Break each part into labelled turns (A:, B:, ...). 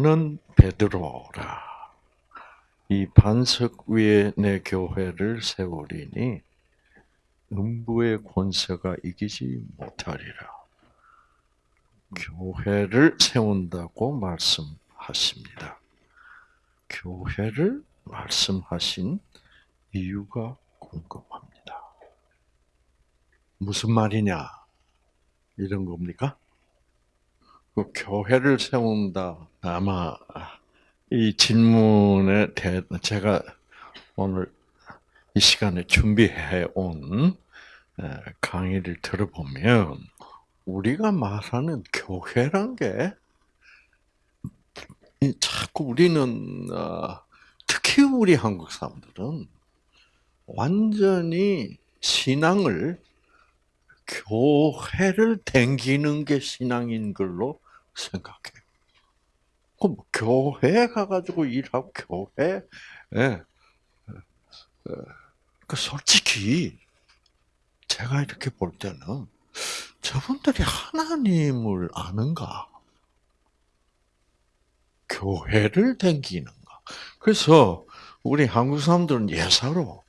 A: 너는 베드로라. 이 반석 위에 내 교회를 세우리니 음부의 권세가 이기지 못하리라. 교회를 세운다고 말씀하십니다. 교회를 말씀하신 이유가 궁금합니다. 무슨 말이냐? 이런 겁니까? 그 교회를 세운다. 아마 이 질문에 대 제가 오늘 이 시간에 준비해 온 강의를 들어보면 우리가 말하는 교회란 게 자꾸 우리는 어, 특히 우리 한국 사람들은 완전히 신앙을 교회를 댕기는 게 신앙인 걸로 생각해. 그럼 교회 가가지고 일하고 교회, 예. 그 솔직히 제가 이렇게 볼 때는 저분들이 하나님을 아는가? 교회를 댕기는가? 그래서 우리 한국 사람들은 예사로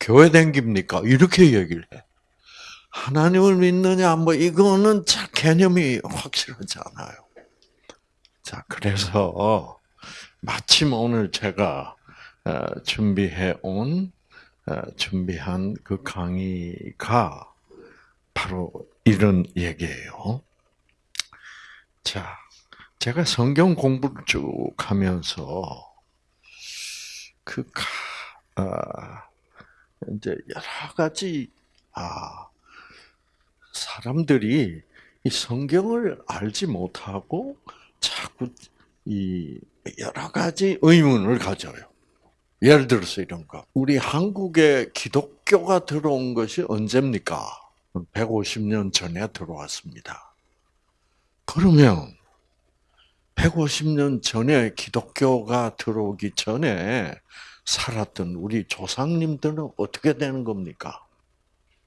A: 교회 댕깁니까? 이렇게 얘기를 해. 하나님을 믿느냐, 뭐, 이거는 자, 개념이 확실하지 않아요. 자, 그래서, 마침 오늘 제가 어, 준비해 온, 어, 준비한 그 강의가 바로 이런 얘기예요. 자, 제가 성경 공부를 쭉 하면서, 그, 아, 이제 여러 가지, 아, 사람들이 이 성경을 알지 못하고 이 여러 가지 의문을 가져요. 예를 들어서 이런 거. 우리 한국에 기독교가 들어온 것이 언제입니까? 150년 전에 들어왔습니다. 그러면 150년 전에 기독교가 들어오기 전에 살았던 우리 조상님들은 어떻게 되는 겁니까?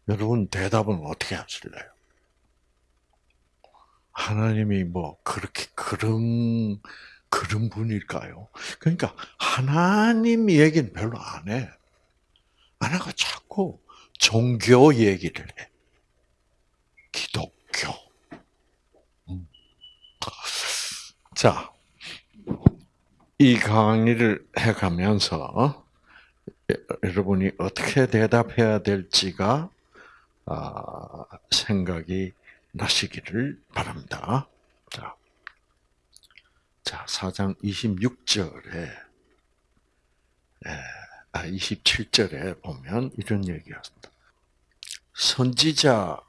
A: 여러분 대답은 어떻게 하실래요? 하나님이 뭐 그렇게 그런 그런 분일까요? 그러니까 하나님 얘기는 별로 안 해. 안 하고 자꾸 종교 얘기를 해. 기독교. 음. 자, 이 강의를 해가면서 여러분이 어떻게 대답해야 될지가 아, 생각이 나시기를 바랍니다. 자, 자 4장 26절에, 아, 27절에 보면 이런 얘기였습니다. 선지자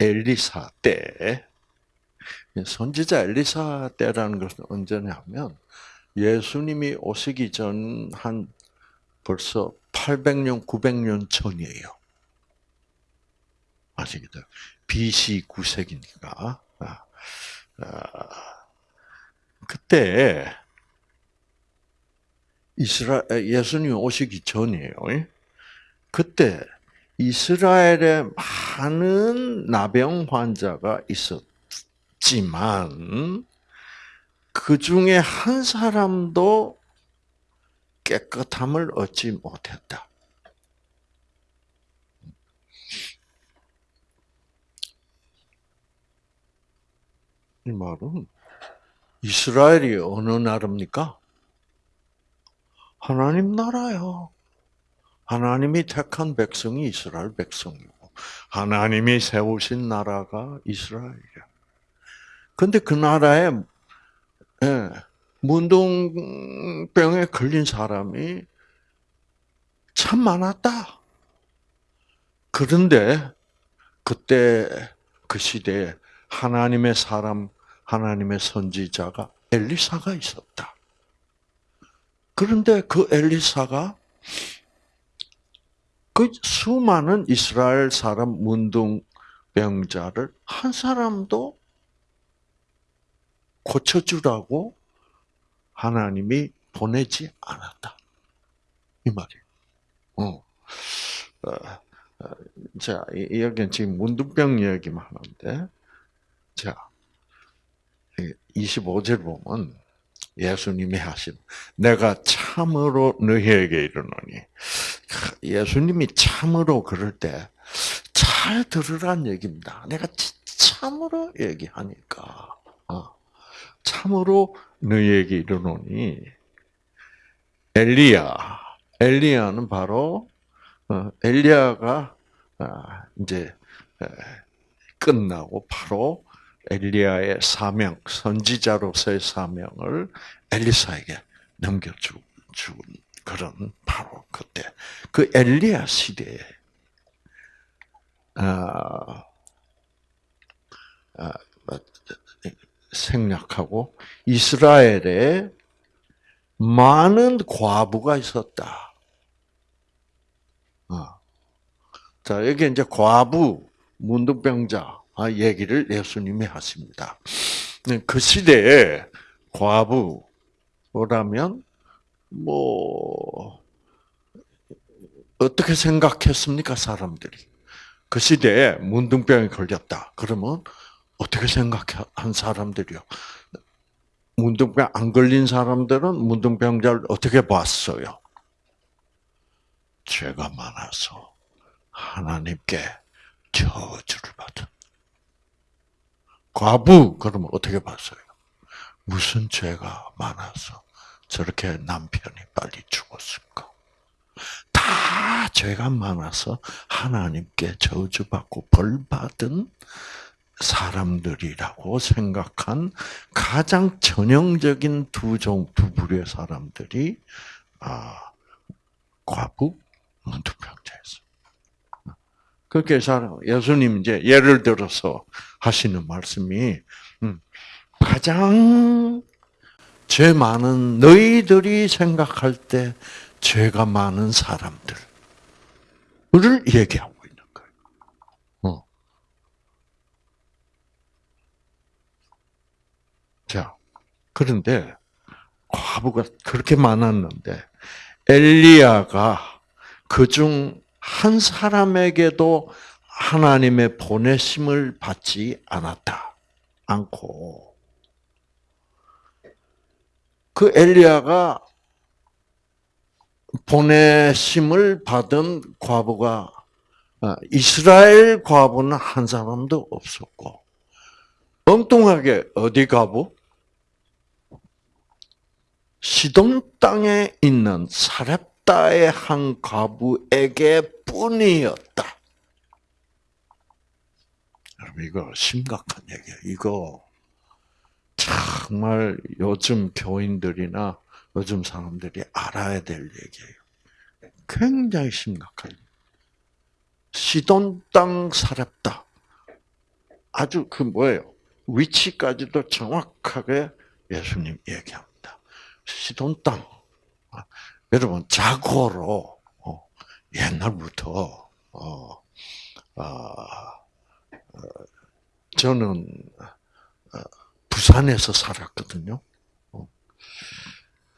A: 엘리사 때, 선지자 엘리사 때라는 것은 언제냐면, 예수님이 오시기 전 한 벌써 800년, 900년 전이에요. 아시겠죠? BC 9세기니까. 아, 아, 그때 이스라 예수님 오시기 전이에요. 그때 이스라엘에 많은 나병 환자가 있었지만 그 중에 한 사람도 깨끗함을 얻지 못했다. 이 말은 이스라엘이 어느 나라입니까? 하나님 나라요. 하나님이 택한 백성이 이스라엘 백성이고 하나님이 세우신 나라가 이스라엘이야. 근데 그 나라에 예, 문둥병에 걸린 사람이 참 많았다. 그런데 그때 그 시대에 하나님의 사람, 하나님의 선지자가 엘리사가 있었다. 그런데 그 엘리사가 그 수많은 이스라엘 사람 문둥병자를 한 사람도 고쳐주라고 하나님이 보내지 않았다. 이 말이에요. 어. 어, 어 자, 여기는 지금 문둥병 이야기만 하는데, 자, 25절 보면 예수님이 하신 내가 참으로 너희에게 이르노니 예수님이 참으로 그럴 때 잘 들으란 얘기입니다. 내가 참으로 얘기하니까 어. 참으로 너희에게 이르노니 엘리야 엘리야는 바로 어, 엘리야가 아, 이제 끝나고 바로 엘리야의 사명, 선지자로서의 사명을 엘리사에게 넘겨준 그런 바로 그때 그 엘리야 시대에 아, 아, 생략하고 이스라엘에 많은 과부가 있었다. 어. 자 여기 이제 과부 문둥병자 아, 얘기를 예수님이 하십니다. 네, 그 시대에 과부라면 뭐 어떻게 생각했습니까 사람들이? 그 시대에 문둥병에 걸렸다. 그러면 어떻게 생각한 사람들이요? 문둥병 안 걸린 사람들은 문둥병자를 어떻게 봤어요? 죄가 많아서 하나님께 저주를 받은. 과부 그러면 어떻게 봤어요? 무슨 죄가 많아서 저렇게 남편이 빨리 죽었을까? 다 죄가 많아서 하나님께 저주받고 벌받은 사람들이라고 생각한 가장 전형적인 두 종, 두 부류의 사람들이, 아, 과부, 문둥병자였어. 그렇게 사람, 예수님 이제 예를 들어서 하시는 말씀이, 음, 가장 죄 많은 너희들이 생각할 때 죄가 많은 사람들을 얘기하고 있는 거예요. 어. 자, 그런데 과부가 그렇게 많았는데 엘리야가 그중 한 사람에게도 하나님의 보내심을 받지 않았다. 않고 그 엘리야가 보내심을 받은 과부가 어, 이스라엘 과부는 한 사람도 없었고 엉뚱하게 어디 과부? 시돈 땅에 있는 사렙 바다의 한 과부에게 뿐이었다. 여러분 이거 심각한 얘기예요. 이거 정말 요즘 교인들이나 요즘 사람들이 알아야 될 얘기예요. 굉장히 심각한. 시돈 땅 살았다. 아주 그 뭐예요? 위치까지도 정확하게 예수님 얘기합니다. 시돈 땅. 여러분 자고로 어, 옛날부터 어, 아, 어, 저는 어, 부산에서 살았거든요. 어.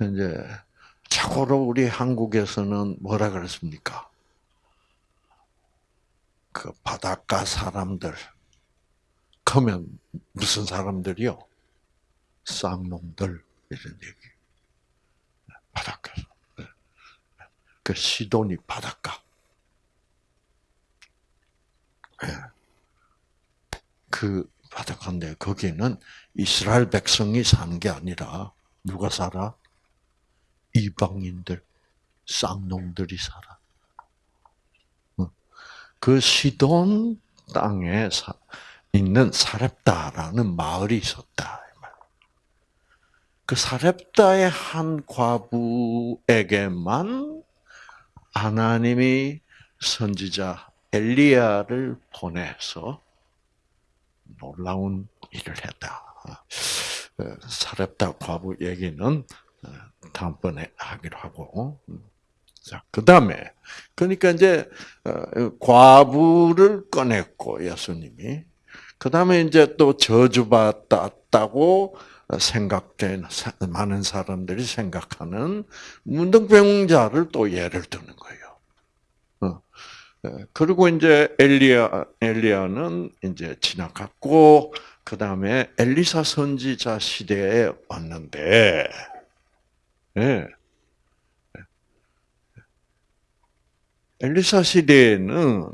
A: 이제 자고로 우리 한국에서는 뭐라 그랬습니까? 그 바닷가 사람들. 그러면 무슨 사람들이요? 쌍놈들 이런 얘기. 바닷가. 그 시도니 바닷가. 예. 그 바닷가인데 거기는 이스라엘 백성이 사는 게 아니라 누가 살아? 이방인들, 쌍놈들이 살아. 그 시돈 땅에 있는 사렙다라는 마을이 있었다. 그 사렙다의 한 과부에게만 하나님이 선지자 엘리야를 보내서 놀라운 일을 했다. 어, 사렙다 과부 얘기는 어, 다음번에 하기로 하고. 자, 그 다음에, 그러니까 이제, 어, 과부를 꺼냈고, 예수님이. 그 다음에 이제 또 저주받았다고 생각된 많은 사람들이 생각하는 문둥병자를 또 예를 드는 거예요. 어. 예, 그리고 이제 엘리야 엘리야는 이제 지나갔고 그 다음에 엘리사 선지자 시대에 왔는데, 예. 엘리사 시대에는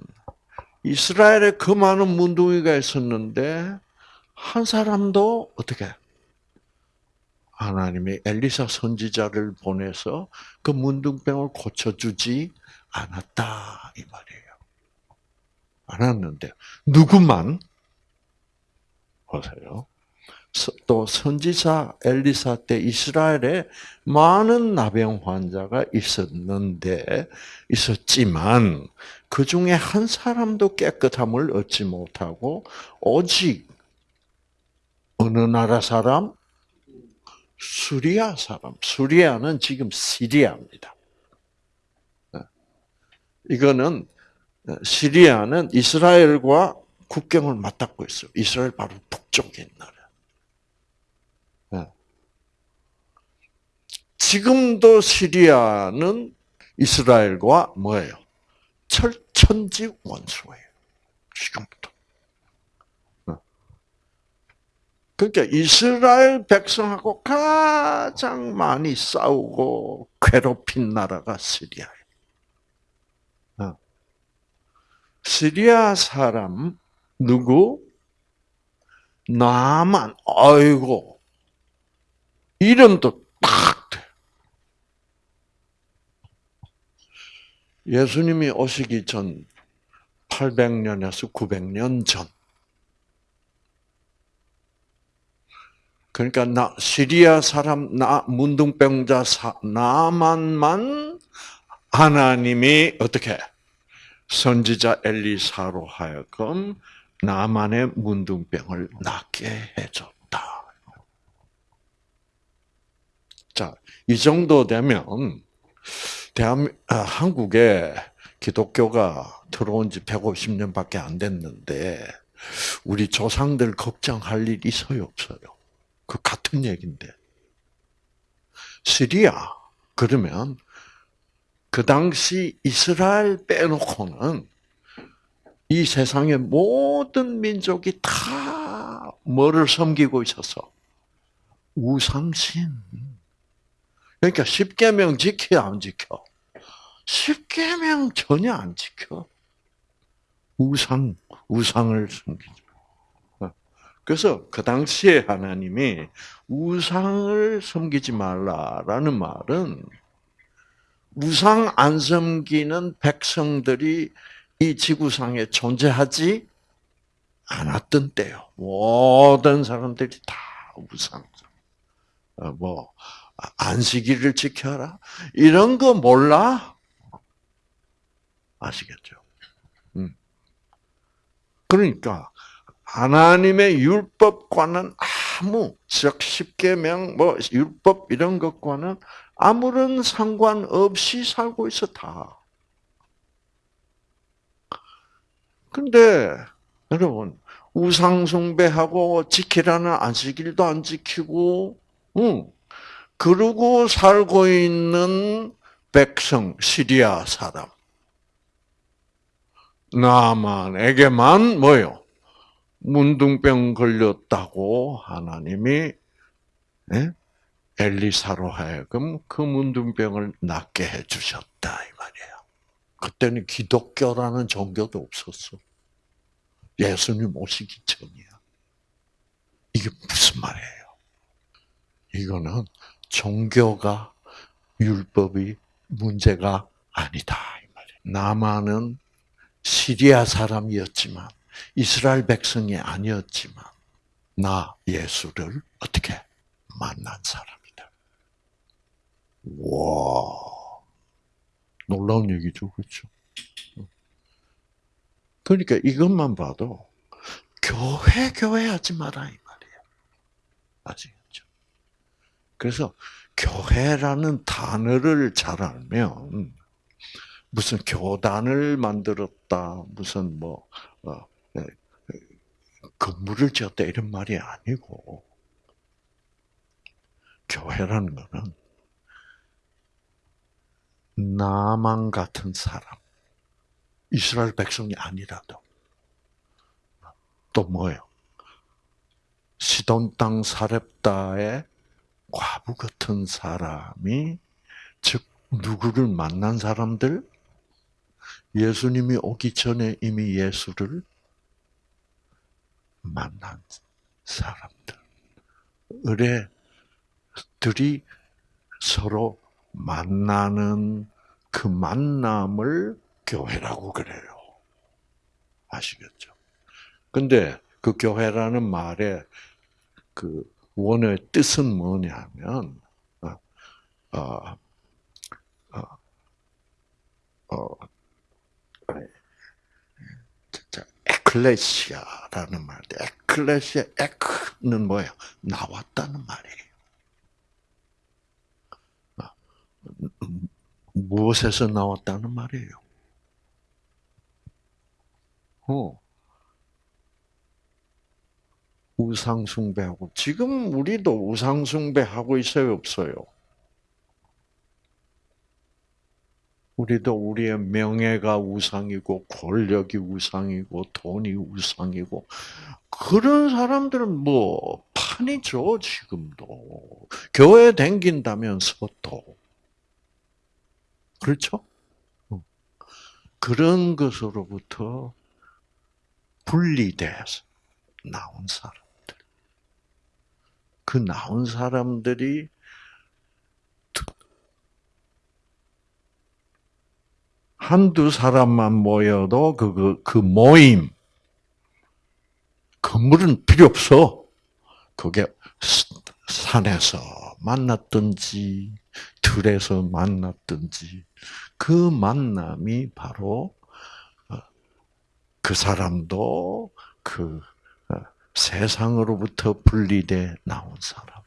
A: 이스라엘에 그 많은 문둥이가 있었는데 한 사람도 어떻게 하나님이 엘리사 선지자를 보내서 그 문둥병을 고쳐주지 않았다 이 말이에요. 않았는데 누구만 보세요. 또 선지자 엘리사 때 이스라엘에 많은 나병 환자가 있었는데 있었지만 그 중에 한 사람도 깨끗함을 얻지 못하고 오직 어느 나라 사람? 수리아 사람. 수리아는 지금 시리아입니다. 이거는 시리아는 이스라엘과 국경을 맞닿고 있어요. 이스라엘 바로 북쪽에 있는 나라. 지금도 시리아는 이스라엘과 뭐예요? 철천지 원수예요. 지금부터. 어. 그러니까 이스라엘 백성하고 가장 많이 싸우고 괴롭힌 나라가 시리아예요. 어. 시리아 사람 누구? 나만 아이고 이름도 딱 돼. 예수님이 오시기 전 800년에서 900년 전. 그러니까 나 시리아 사람 나 문둥병자 나만만 하나님이 어떻게 선지자 엘리사로 하여금 나만의 문둥병을 낫게 해줬다. 자, 이 정도 되면 대한 아, 한국에 기독교가 들어온 지 150년밖에 안 됐는데 우리 조상들 걱정할 일 있어요, 없어요? 그 같은 얘기인데. 시리아 그러면 그 당시 이스라엘 빼놓고는 이 세상의 모든 민족이 다 뭐를 섬기고 있어서 우상신. 그러니까 십계명 지켜 안 지켜? 십계명 전혀 안 지켜. 우상 우상을 섬기죠. 그래서 그 당시에 하나님이 우상을 섬기지 말라라는 말은 우상 안 섬기는 백성들이 이 지구상에 존재하지 않았던 때요. 모든 사람들이 다 우상. 어, 뭐 안식일을 지켜라 이런 거 몰라? 아시겠죠? 음. 그러니까 하나님의 율법과는 아무 즉 십계명 뭐 율법 이런 것과는 아무런 상관없이 살고 있어 다. 근데 여러분 우상 숭배하고 지키라는 안식일도 안 지키고, 응. 그러고 살고 있는 백성 시리아 사람 나만에게만 뭐요? 문둥병 걸렸다고 하나님이 예? 엘리사로 하여금 그 문둥병을 낫게 해주셨다 이 말이에요. 그때는 기독교라는 종교도 없었어. 예수님 오시기 전이야. 이게 무슨 말이에요? 이거는 종교가 율법이 문제가 아니다 이 말이에요. 나만은 시리아 사람이었지만 이스라엘 백성이 아니었지만 나 예수를 어떻게 만난 사람이다. 와. 놀라운 얘기죠. 그렇죠? 그러니까 이것만 봐도 교회 교회 하지 마라 이 말이에요. 아시겠죠? 그래서 교회라는 단어를 잘 알면 무슨 교단을 만들었다, 무슨 뭐 어, 예, 건물을 지었다 이런 말이 아니고 교회라는 거는 나만 같은 사람, 이스라엘 백성이 아니라도 또 뭐예요? 시돈 땅 사렙다의 과부 같은 사람이 즉 누구를 만난 사람들? 예수님이 오기 전에 이미 예수를 만난 사람들. 의뢰들이 서로 만나는 그 만남을 교회라고 그래요. 아시겠죠? 근데 그 교회라는 말의 그 원의 뜻은 뭐냐면, 어, 어, 어, 어 에클레시아라는 말인데, 에클레시아, 에크는 뭐예요? 나왔다는 말이에요. 무엇에서 나왔다는 말이에요? 어. 우상숭배하고 지금 우리도 우상숭배하고 있어요, 없어요? 우리도 우리의 명예가 우상이고 권력이 우상이고 돈이 우상이고 그런 사람들은 뭐 판이죠 지금도 교회 댕긴다면서도 그렇죠? 어. 그런 것으로부터 분리돼서 나온 사람들. 그 나온 사람들이 한두 사람만 모여도 그, 그, 그 모임, 건물은 필요 없어. 그게 산에서 만났든지, 들에서 만났든지, 그 만남이 바로 어, 그 사람도 그 어, 세상으로부터 분리돼 나온 사람.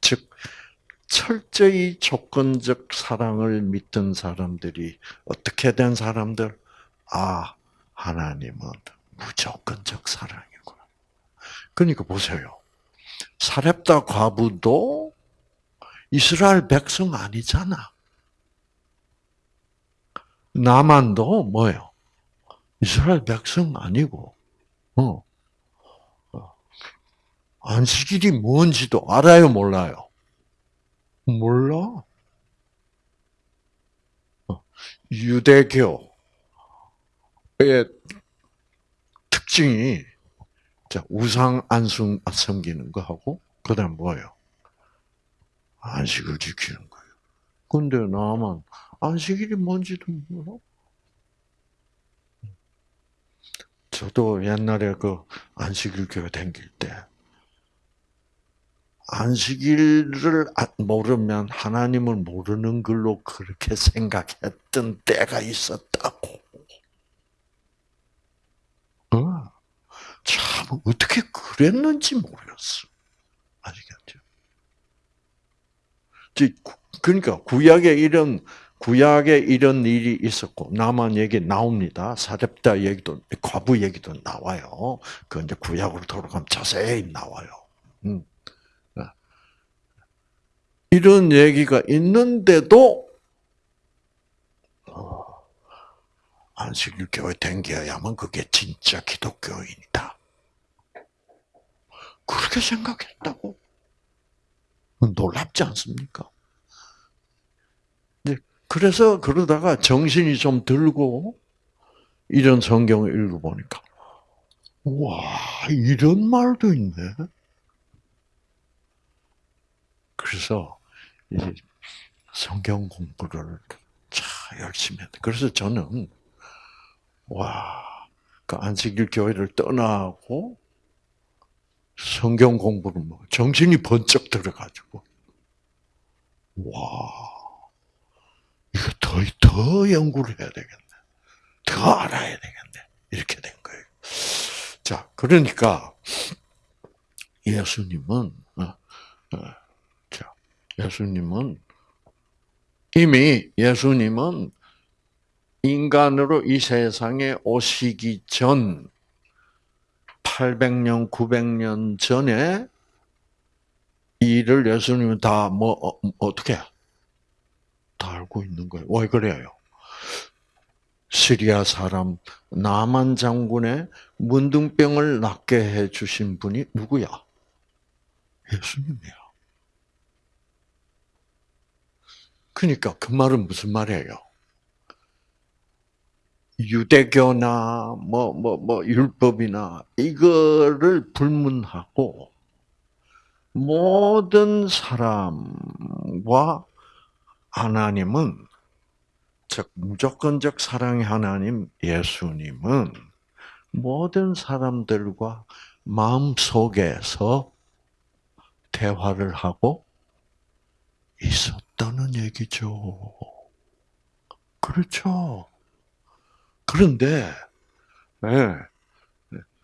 A: 즉, 철저히 조건적 사랑을 믿던 사람들이 어떻게 된 사람들? 아, 하나님은 무조건적 사랑이구나. 그러니까 보세요. 사렙다 과부도 이스라엘 백성 아니잖아. 나만도 뭐예요? 이스라엘 백성 아니고, 어. 어. 안식일이 뭔지도 알아요, 몰라요? 몰라. 어. 유대교의 특징이 우상 안숭 섬기는 거 하고 그다음 뭐예요? 안식을 지키는 거예요. 근데 나만 안식일이 뭔지도 몰라. 저도 옛날에 그 안식일 교회 다닐 때 안식일을 모르면 하나님을 모르는 걸로 그렇게 생각했던 때가 있었다고. 어. 참 어떻게 그랬는지 모르겠어. 아시겠죠? 그러니까 구약에 이런 구약에 이런 일이 있었고 나만 얘기 나옵니다. 사렙다 얘기도 과부 얘기도 나와요. 그 이제 구약으로 돌아가면 자세히 나와요. 음. 네. 이런 얘기가 있는데도 어, 안식일 교회 댕겨야만 그게 진짜 기독교인이다. 그렇게 생각했다고. 놀랍지 않습니까? 그래서 그러다가 정신이 좀 들고 이런 성경을 읽어보니까 와 이런 말도 있네. 그래서 성경 공부를 참 열심히 했다. 그래서 저는 와, 그 안식일 교회를 떠나고 성경 공부를 뭐 정신이 번쩍 들어가지고 와 이거 더, 더 연구를 해야 되겠네. 더 알아야 되겠네. 이렇게 된 거예요. 자, 그러니까, 예수님은, 어, 어, 자, 예수님은, 이미 예수님은 인간으로 이 세상에 오시기 전, 800년, 900년 전에 이 일을 예수님은 다 뭐, 어, 어떻게 다 알고 있는 거예요. 왜 그래요? 시리아 사람 나만 장군의 문둥병을 낫게 해 주신 분이 누구야? 예수님이야. 그러니까 그 말은 무슨 말이에요? 유대교나 뭐 뭐 뭐 율법이나 이거를 불문하고 모든 사람과 하나님은 즉 무조건적 사랑의 하나님 예수님은 모든 사람들과 마음 속에서 대화를 하고 있었다는 얘기죠. 그렇죠. 그런데 네,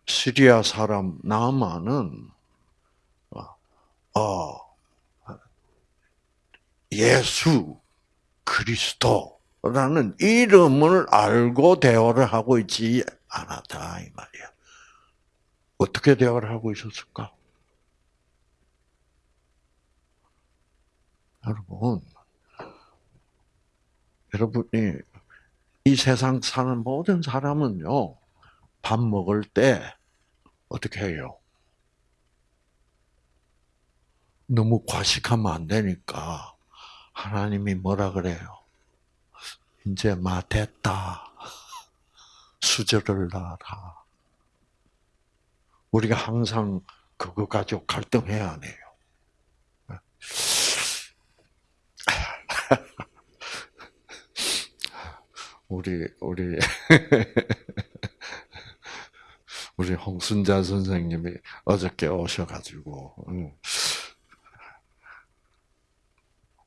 A: 시리아 사람 나만은 어, 예수 그리스도라는 이름을 알고 대화를 하고 있지 않았다 이 말이야. 어떻게 대화를 하고 있었을까? 여러분, 여러분이 이 세상 사는 모든 사람은요, 밥 먹을 때 어떻게 해요? 너무 과식하면 안 되니까 하나님이 뭐라 그래요? 이제 마 됐다. 수저를 놔라. 우리가 항상 그거 가지고 갈등해야 안 해요. 우리 우리 우리 홍순자 선생님이 어저께 오셔가지고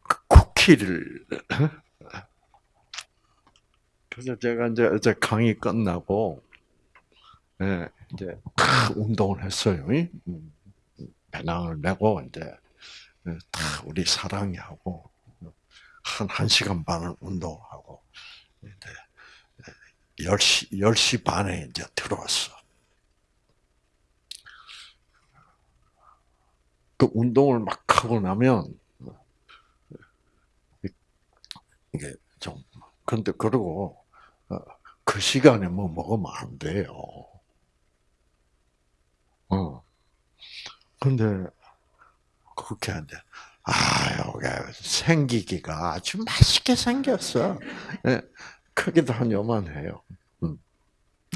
A: 그 쿠키를 그래서 제가 이제 어제 강의 끝나고 예, 이제 운동을 했어요. 음, 배낭을 메고 이제 예, 우리 사랑이 하고 한 1 시간 반을 이제 10시, 10시 반에 이제 들어왔어. 그 운동을 막 하고 나면, 이게 좀, 근데 그러고, 어, 그 시간에 뭐 먹으면 안 돼요. 어. 근데, 그렇게 안 돼. 아, 여기 생기기가 아주 맛있게 생겼어. 네, 크기도 한 요만해요. 음.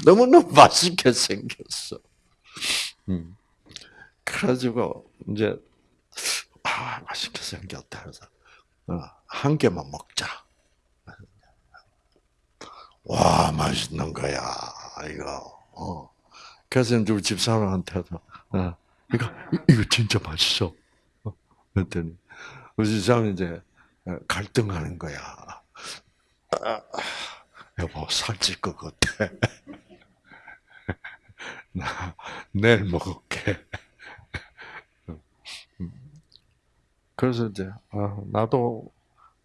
A: 너무너무 맛있게 생겼어. 음. 그래가지고, 이제, 아, 맛있게 생겼다. 그래서, 어, 한 개만 먹자. 와, 맛있는 거야, 이거. 어. 그래서 우리 집사람한테도, 어, 이거, 이거 진짜 맛있어. 그랬더니 우리 집사람이 이제 갈등하는 거야. 아, 여보 살찔 것 같아. 나 내일 먹을게. 그래서 이제 아, 나도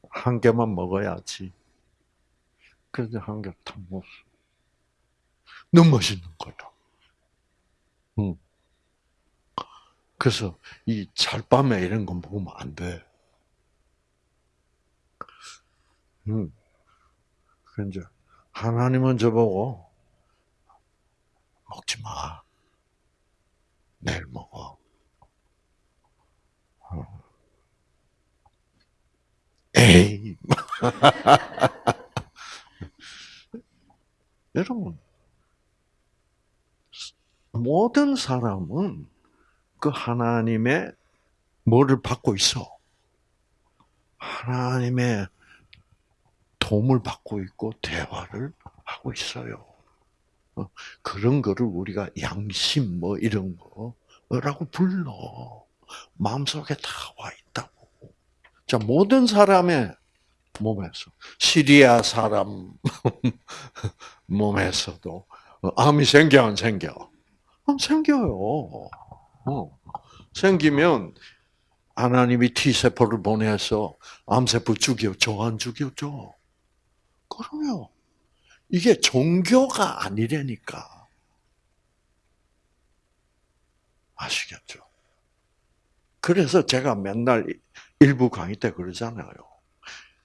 A: 한 개만 먹어야지. 그래서 한 개 다 먹었어. 너무 맛있는 거야. 응. 그래서 이 잘밤에 이런 거 먹으면 안 돼. 음. 이제 하나님은 저보고 먹지 마. 내일 먹어. 어. 에이. 여러분, 모든 사람은 그 하나님의 뭐를 받고 있어? 하나님의 도움을 받고 있고 대화를 하고 있어요. 어, 그런 거를 우리가 양심 뭐 이런 거라고 불러. 마음속에 다 와 있다고. 자, 모든 사람의 몸에서 시리아 사람 몸에서도 암이 생겨 안 생겨? 암 생겨요. 어. 생기면 하나님이 T세포를 보내서 암세포 죽여줘, 안 죽여줘? 그럼요. 이게 종교가 아니라니까. 아시겠죠? 그래서 제가 맨날 일부 강의 때 그러잖아요.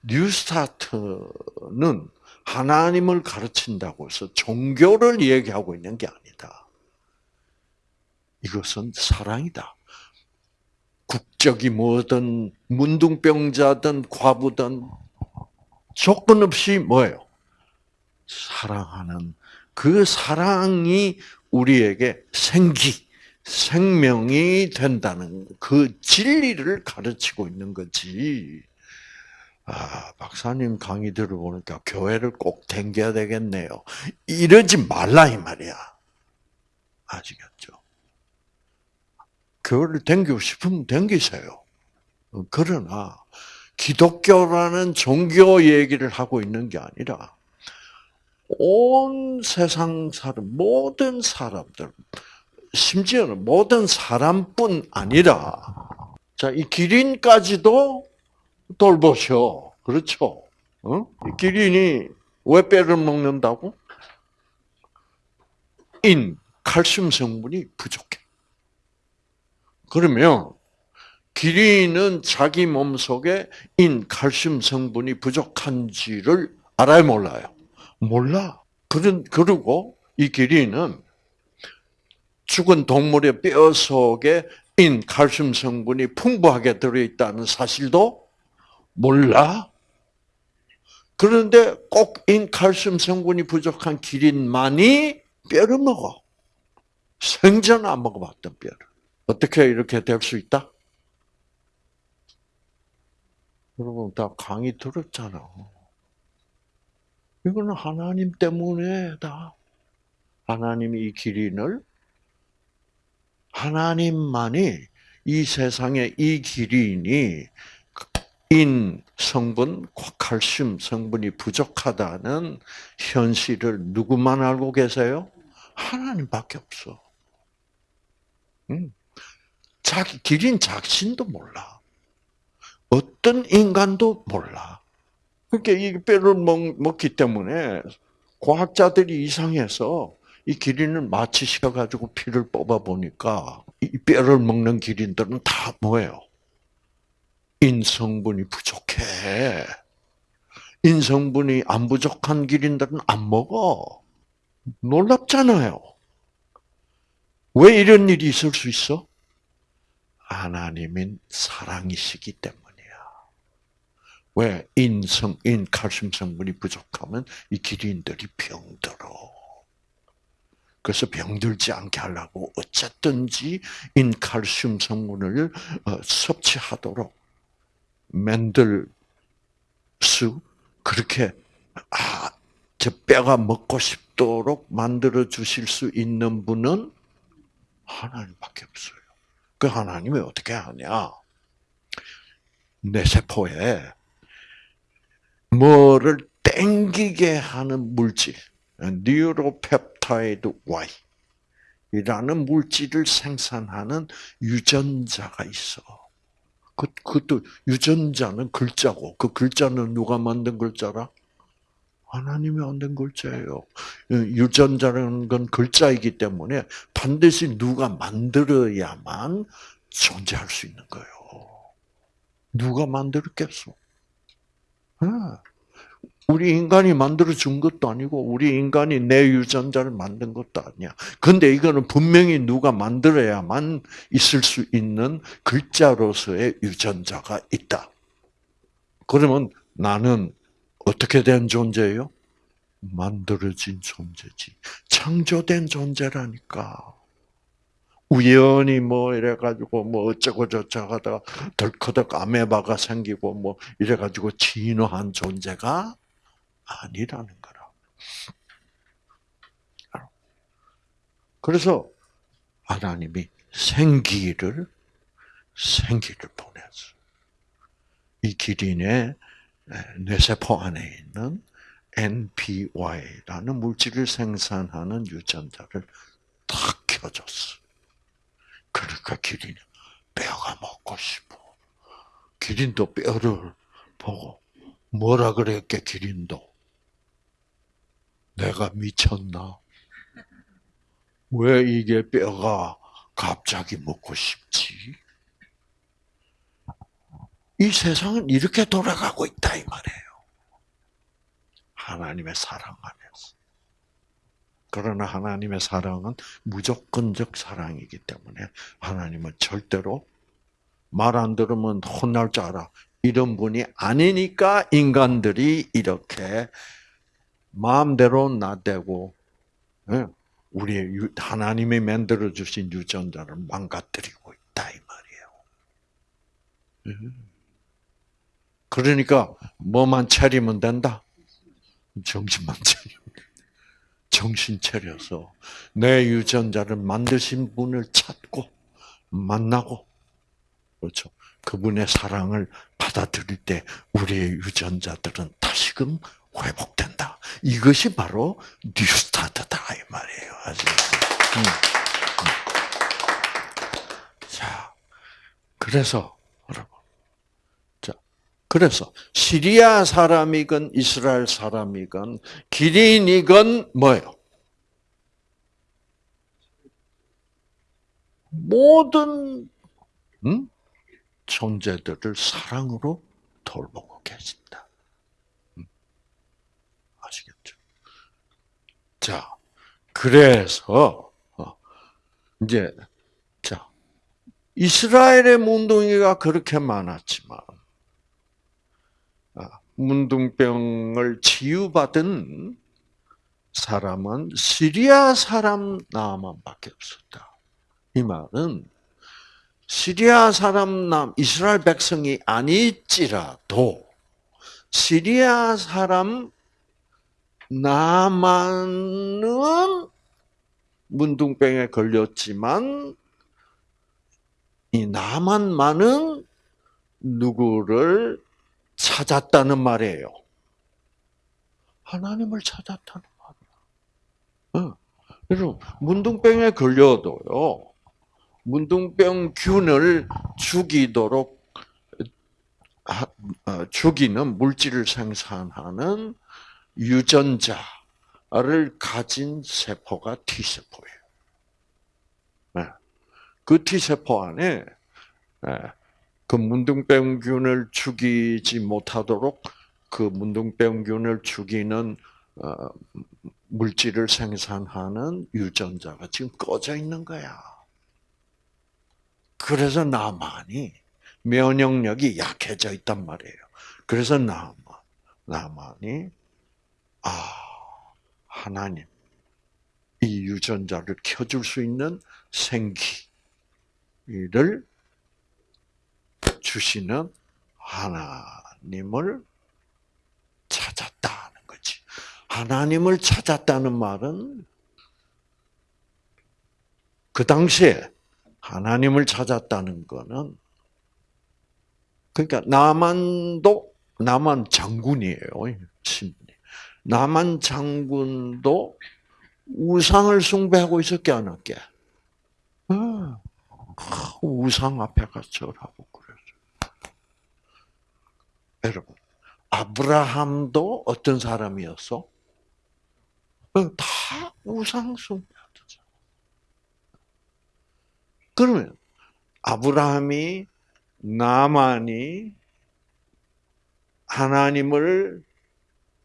A: 뉴스타트는 하나님을 가르친다고 해서 종교를 얘기하고 있는 게 아니다. 이것은 사랑이다. 국적이 뭐든 문둥병자든 과부든 조건 없이 뭐예요? 사랑하는 그 사랑이 우리에게 생기, 생명이 된다는 그 진리를 가르치고 있는 거지. 아, 박사님 강의 들어보니까 교회를 꼭 댕겨야 되겠네요. 이러지 말라, 이 말이야. 아시겠죠? 교회를 댕기고 싶으면 댕기세요. 그러나, 기독교라는 종교 얘기를 하고 있는 게 아니라, 온 세상 사람, 모든 사람들, 심지어는 모든 사람뿐 아니라, 자, 이 기린까지도 돌보셔. 그렇죠? 어? 이 기린이 왜 뼈를 먹는다고? 인, 칼슘 성분이 부족해. 그러면 기린은 자기 몸 속에 인, 칼슘 성분이 부족한지를 알아요, 몰라요? 몰라. 그런, 그리고 이 기린은 죽은 동물의 뼈 속에 인, 칼슘 성분이 풍부하게 들어있다는 사실도 몰라? 그런데 꼭 인칼슘 성분이 부족한 기린만이 뼈를 먹어. 생전 안 먹어봤던 뼈를. 어떻게 이렇게 될 수 있다? 여러분 다 강의 들었잖아. 이거는 하나님 때문에 다. 하나님이 이 기린을 하나님만이 이 세상에 이 기린이 인 성분, 칼슘 성분이 부족하다는 현실을 누구만 알고 계세요? 하나님밖에 없어. 음. 자기 기린 자신도 몰라. 어떤 인간도 몰라. 그러니까 이 뼈를 먹, 먹기 때문에 과학자들이 이상해서 이 기린을 마취시켜가지고 피를 뽑아 보니까 이 뼈를 먹는 기린들은 다 뭐예요? 인성분이 부족해. 인성분이 안 부족한 기린들은 안 먹어. 놀랍잖아요. 왜 이런 일이 있을 수 있어? 하나님인 사랑이시기 때문이야. 왜 인성, 인 칼슘 성분이 부족하면 이 기린들이 병들어. 그래서 병들지 않게 하려고 어쨌든지 인칼슘 성분을 어, 섭취하도록 만들 수 그렇게 아, 저 뼈가 먹고 싶도록 만들어 주실 수 있는 분은 하나님밖에 없어요. 그 하나님이 어떻게 하냐? 내 세포에 뭐를 땡기게 하는 물질, neuropeptide Y 이라는 물질을 생산하는 유전자가 있어. 그, 그것도 유전자는 글자고, 그 글자는 누가 만든 글자라? 하나님이 만든 글자예요. 유전자라는 건 글자이기 때문에 반드시 누가 만들어야만 존재할 수 있는 거예요. 누가 만들었겠어? 우리 인간이 만들어 준 것도 아니고 우리 인간이 내 유전자를 만든 것도 아니야. 근데 이거는 분명히 누가 만들어야만 있을 수 있는 글자로서의 유전자가 있다. 그러면 나는 어떻게 된 존재예요? 만들어진 존재지. 창조된 존재라니까. 우연히 뭐 이래가지고 뭐 어쩌고 저쩌고 하다가 덜커덕 아메바가 생기고 뭐 이래가지고 진화한 존재가 아니라는 거라. 그래서 하나님이 생기를 생기를 보내서 이 기린의 뇌 세포 안에 있는 NPY라는 물질을 생산하는 유전자를 탁 켜줬어. 그러니까 기린이 뼈가 먹고 싶어. 기린도 뼈를 보고 뭐라 그랬게 기린도 내가 미쳤나? 왜 이게 뼈가 갑자기 먹고 싶지? 이 세상은 이렇게 돌아가고 있다 이 말이에요. 하나님의 사랑 안에서. 그러나 하나님의 사랑은 무조건적 사랑이기 때문에 하나님은 절대로 말 안 들으면 혼날 줄 알아. 이런 분이 아니니까 인간들이 이렇게 마음대로 나대고 예, 우리의 하나님이 만들어 주신 유전자를 망가뜨리고 있다 이 말이에요. 예. 그러니까 뭐만 차리면 된다. 정신만 차리면 정신 차려서 내 유전자를 만드신 분을 찾고 만나고 그렇죠. 그분의 사랑을 받아들일 때 우리의 유전자들은 다시금 회복된다. 이것이 바로 뉴스타트다 이 말이에요. 음. 음. 자, 그래서 그래서 시리아 사람이건 이스라엘 사람이건 기린이건 뭐예요? 모든 음? 존재들을 사랑으로 돌보고 계신다. 음. 아시겠죠? 자, 그래서 어, 이제 자 이스라엘의 문둥이가 그렇게 많았지만 아, 문둥병을 치유받은 사람은 시리아 사람 나만밖에 없었다. 이 말은 시리아 사람 남 이스라엘 백성이 아닐지라도 시리아 사람 나만은 문둥병에 걸렸지만 이 나만만은 누구를 찾았다는 말이에요. 하나님을 찾았다는 말이야. 여러분 문둥병에 걸려도요. 문둥병 균을 죽이도록 어, 죽이는 물질을 생산하는 유전자를 가진 세포가 T세포예요. 네. 그 T세포 안에 네. 그 문둥병균을 죽이지 못하도록 그 문둥병균을 죽이는 어, 물질을 생산하는 유전자가 지금 꺼져 있는 거야. 그래서 나만이 면역력이 약해져 있단 말이에요. 그래서 나만, 나만이 아 하나님 이 유전자를 켜줄 수 있는 생기를 주시는 하나님을 찾았다는 거지. 하나님을 찾았다는 말은 그 당시에 하나님을 찾았다는 거는 그러니까 나만도 나만 장군이에요. 나만 장군도 우상을 숭배하고 있었게 안 할게. 어, 우상 앞에 가서 절하고 그랬어. 여러분, 아브라함도 어떤 사람이었어? 어, 다 우상 숭배. 그러면 아브라함이 나만이 하나님을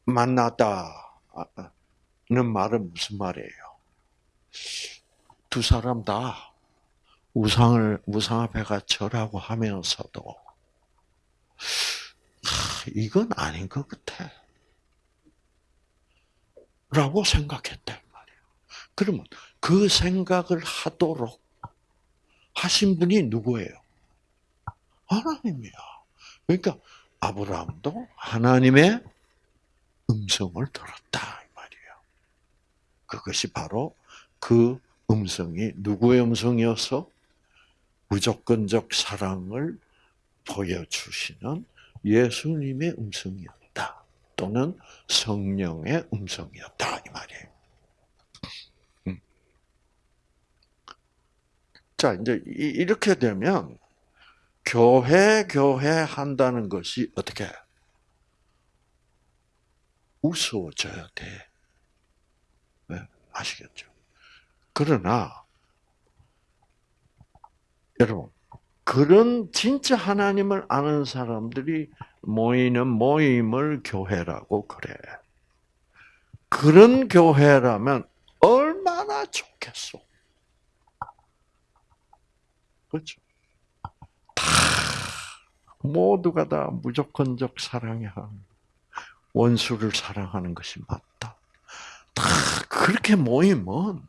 A: 만났다는 말은 무슨 말이에요? 두 사람 다 우상을 우상 앞에 가 절하고 하면서도 이건 아닌 것 같아. 라고 생각했단 말이에요. 그러면 그 생각을 하도록 하신 분이 누구예요? 하나님이야. 그러니까 아브라함도 하나님의 음성을 들었다 이 말이에요. 그것이 바로 그 음성이 누구의 음성이어서 무조건적 사랑을 보여주시는 예수님의 음성이었다. 또는 성령의 음성이었다 이 말이에요. 자, 이제 이렇게 되면 교회 교회 한다는 것이 어떻게 우스워져야 돼. 네, 아시겠죠? 그러나 여러분 그런 진짜 하나님을 아는 사람들이 모이는 모임을 교회라고 그래. 그런 교회라면 얼마나 좋겠어. 그렇죠. 다 모두가 다 무조건적 사랑이 하는 원수를 사랑하는 것이 맞다. 다 그렇게 모이면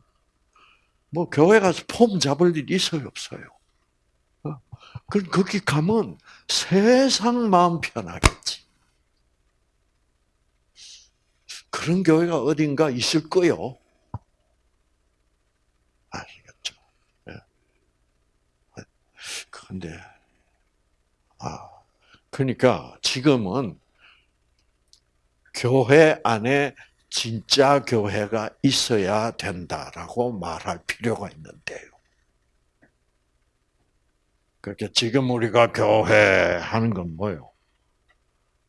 A: 뭐 교회 가서 폼 잡을 일 있어요 없어요? 어? 그럼 거기 가면 세상 마음 편하겠지. 그런 교회가 어딘가 있을 거요. 아시겠죠? 예. 그런데 아 그러니까 지금은 교회 안에 진짜 교회가 있어야 된다라고 말할 필요가 있는데요. 그렇게 지금 우리가 교회 하는 건 뭐요?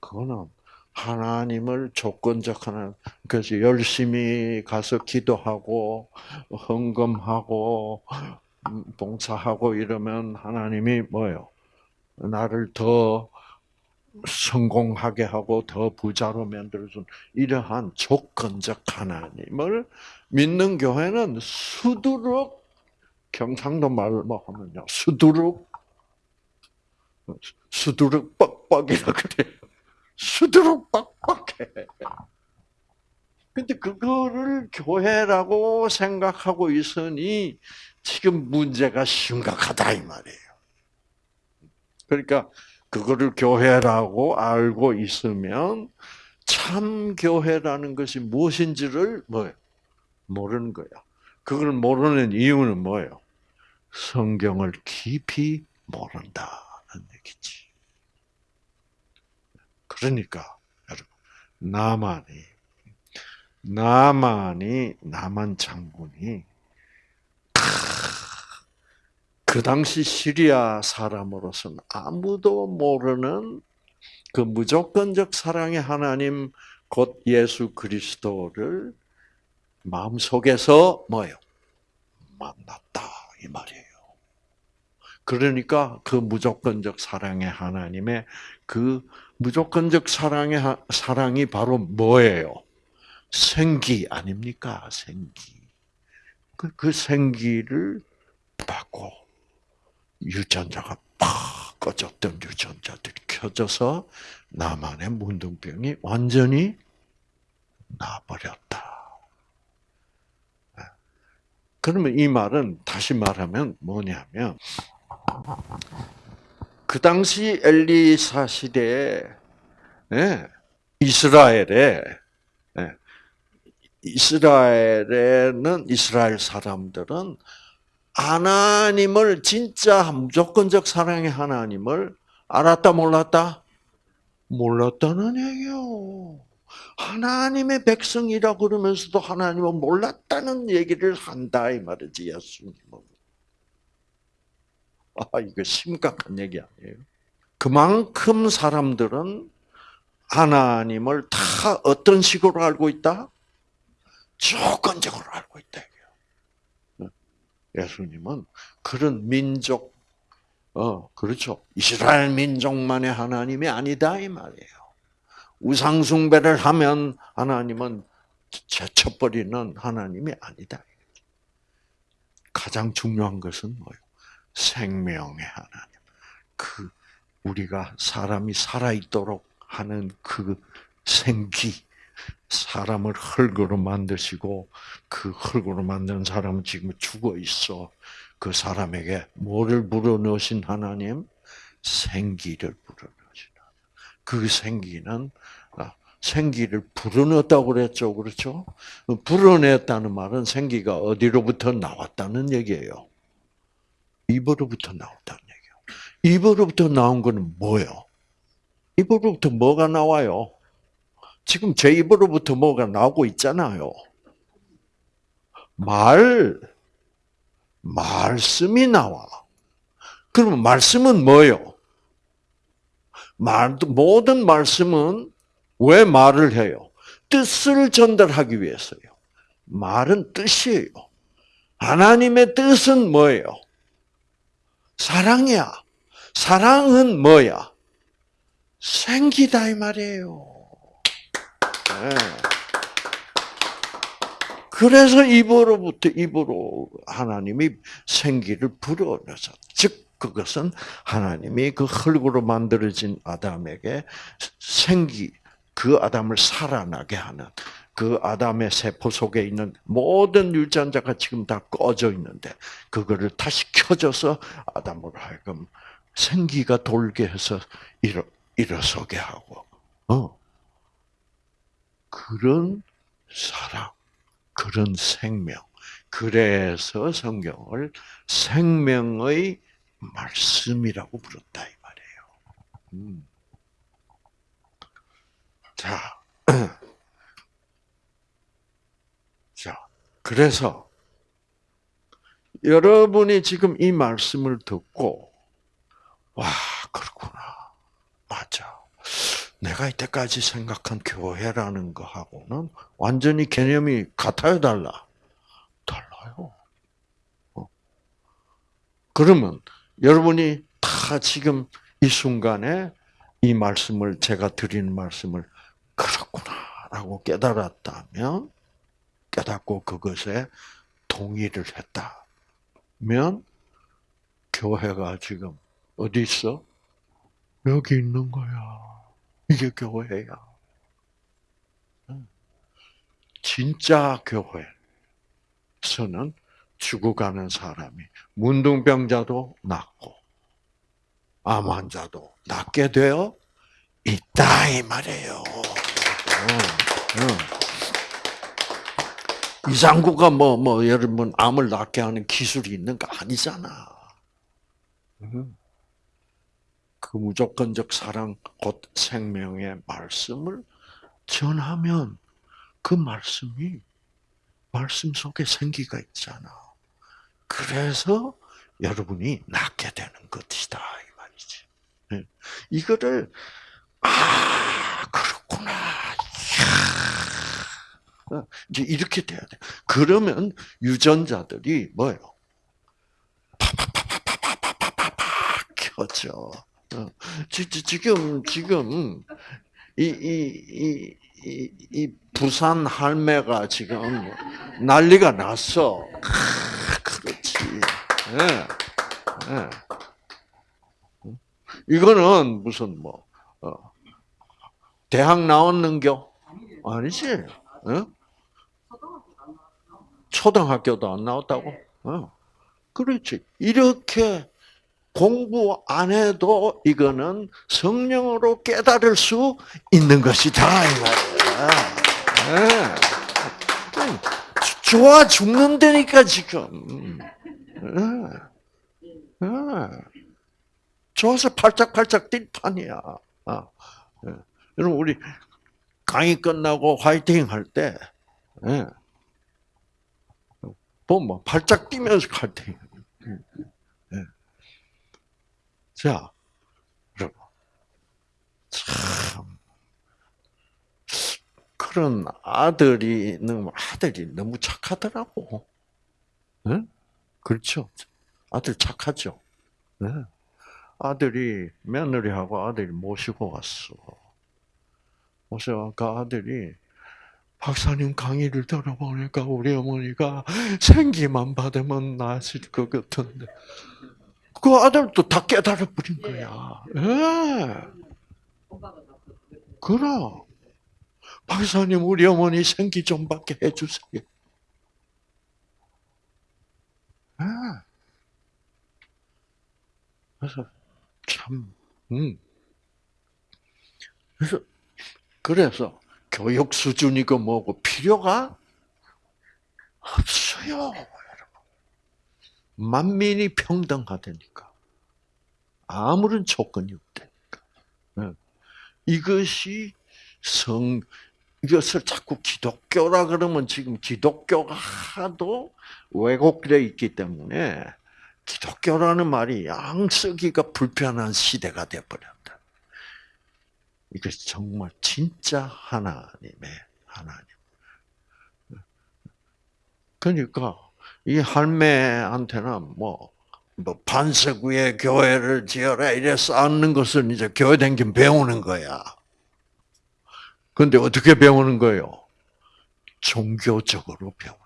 A: 그거는 하나님을 조건적 하나, 그래서 열심히 가서 기도하고, 헌금하고, 음, 봉사하고 이러면 하나님이 뭐요? 나를 더 성공하게 하고 더 부자로 만들어준 이러한 조건적 하나님을 믿는 교회는 수두룩 경상도 말로 하면요 수두룩 수두룩 뻑뻑이라 그래요. 수두룩 뻑뻑해. 근데 그거를 교회라고 생각하고 있으니 지금 문제가 심각하다 이 말이에요. 그러니까 그거를 교회라고 알고 있으면 참 교회라는 것이 무엇인지를 뭐 모르는 거야. 그걸 모르는 이유는 뭐예요? 성경을 깊이 모른다 는 얘기지. 그러니까 여러분 나만이 나만이 나만 장군이 그 당시 시리아 사람으로서는 아무도 모르는 그 무조건적 사랑의 하나님 곧 예수 그리스도를 마음속에서 뭐요? 만났다 이 말이에요. 그러니까 그 무조건적 사랑의 하나님의 그 무조건적 사랑의 사랑이 바로 뭐예요? 생기 아닙니까? 생기. 그, 그 생기를 받고 유전자가 팍 꺼졌던 유전자들이 켜져서 나만의 문둥병이 완전히 나버렸다. 그러면 이 말은 다시 말하면 뭐냐면 그 당시 엘리사 시대에 예, 이스라엘에 예, 이스라엘에는 이스라엘 사람들은 하나님을 진짜 무조건적 사랑의 하나님을 알았다 몰랐다? 몰랐다는 얘기요. 하나님의 백성이라 그러면서도 하나님을 몰랐다는 얘기를 한다 이 말이지 예수님은. 아 이거 심각한 얘기 아니에요? 그만큼 사람들은 하나님을 다 어떤 식으로 알고 있다? 조건적으로 알고 있다. 예수님은 그런 민족, 어, 그렇죠. 이스라엘 민족만의 하나님이 아니다, 이 말이에요. 우상숭배를 하면 하나님은 제쳐버리는 하나님이 아니다. 가장 중요한 것은 뭐예요? 생명의 하나님. 그, 우리가 사람이 살아있도록 하는 그 생기, 사람을 흙으로 만드시고 그 흙으로 만든 사람은 지금 죽어 있어. 그 사람에게 뭐를 불어넣으신 하나님? 생기를 불어넣으신. 그 생기는 아, 생기를 불어넣었다고 그랬죠. 그렇죠? 불어냈다는 말은 생기가 어디로부터 나왔다는 얘기예요. 입으로부터 나왔다는 얘기예요. 입으로부터 나온 거는 뭐예요? 입으로부터 뭐가 나와요? 지금 제 입으로부터 뭐가 나오고 있잖아요. 말, 말씀이 나와. 그러면 말씀은 뭐요? 말, 모든 말씀은 왜 말을 해요? 뜻을 전달하기 위해서요. 말은 뜻이에요. 하나님의 뜻은 뭐예요? 사랑이야. 사랑은 뭐야? 생기다 이 말이에요. 네. 그래서 입으로부터 입으로 하나님이 생기를 불어넣어서 즉 그것은 하나님이 그 흙으로 만들어진 아담에게 생기 그 아담을 살아나게 하는 그 아담의 세포 속에 있는 모든 유전자가 지금 다 꺼져 있는데 그거를 다시 켜줘서 아담으로 하여금 생기가 돌게 해서 일어 일어서게 하고 어 그런 사랑 그런 생명 그래서 성경을 생명의 말씀이라고 부른다 이 말이에요. 음. 자, 자, 그래서 여러분이 지금 이 말씀을 듣고 와 그렇구나 맞아. 내가 이때까지 생각한 교회라는 거하고는 완전히 개념이 같아요, 달라? 달라요. 어. 그러면 여러분이 다 지금 이 순간에 이 말씀을 제가 드린 말씀을 그렇구나라고 깨달았다면 깨닫고 그것에 동의를 했다면 교회가 지금 어디 있어? 여기 있는 거야. 이게 교회야. 진짜 교회에서는 죽어가는 사람이 문둥병자도 낫고 암 환자도 낫게 되어 있다 이 말이에요. 이상구가 뭐 뭐 여러분 암을 낫게 하는 기술이 있는 거 아니잖아. 그 무조건적 사랑 곧 생명의 말씀을 전하면 그 말씀이 말씀 속에 생기가 있잖아. 그래서 여러분이 낫게 되는 것이다 이 말이지. 네. 이거를 어, 이제 이렇게 돼야 돼. 그러면 유전자들이 뭐예요? 켜져. 지금, 지금, 이, 이, 이, 이, 부산 할매가 지금 난리가 났어. 그렇지. 예, 예. 이거는 무슨 뭐, 어, 대학 나왔는겨? 아니지. 응? 초등학교도 안 나왔다고? 어. 그렇지. 이렇게 공부 안 해도 이거는 성령으로 깨달을 수 있는 것이다. 네. 좋아 죽는다니까 지금. 네. 좋아서 팔짝팔짝 뛸 판이야. 아. 여러분 우리 강의 끝나고 화이팅 할 때, 보면 팔짝 뛰면서 화이팅. 자, 여러분. 참. 그런 아들이, 아들이 너무 착하더라고. 네? 그렇죠. 아들 착하죠. 네. 아들이, 며느리하고 아들이 모시고 왔어. 모시고 그 아들이, 박사님 강의를 들어보니까 우리 어머니가 생기만 받으면 나으실 것 같은데. 그 아들도 다 깨달아 버린 거야. 예. 그럼. 박사님, 우리 어머니 생기 좀 받게 해주세요. 예. 그래서, 참, 음. 그래서, 그래서, 교육 수준이고 뭐고 필요가 없어요. 만민이 평등하다니까. 아무런 조건이 없다니까. 네. 이것이 성, 이것을 자꾸 기독교라 그러면 지금 기독교가 하도 왜곡되어 있기 때문에 기독교라는 말이 양 쓰기가 불편한 시대가 되어버렸다. 이것이 정말 진짜 하나님의 하나님. 그러니까 이 할매한테는 뭐, 뭐 반석 위에 교회를 지어라 이래 쌓는 것은 이제 교회 댕긴 배우는 거야. 근데 어떻게 배우는 거예요? 종교적으로 배우는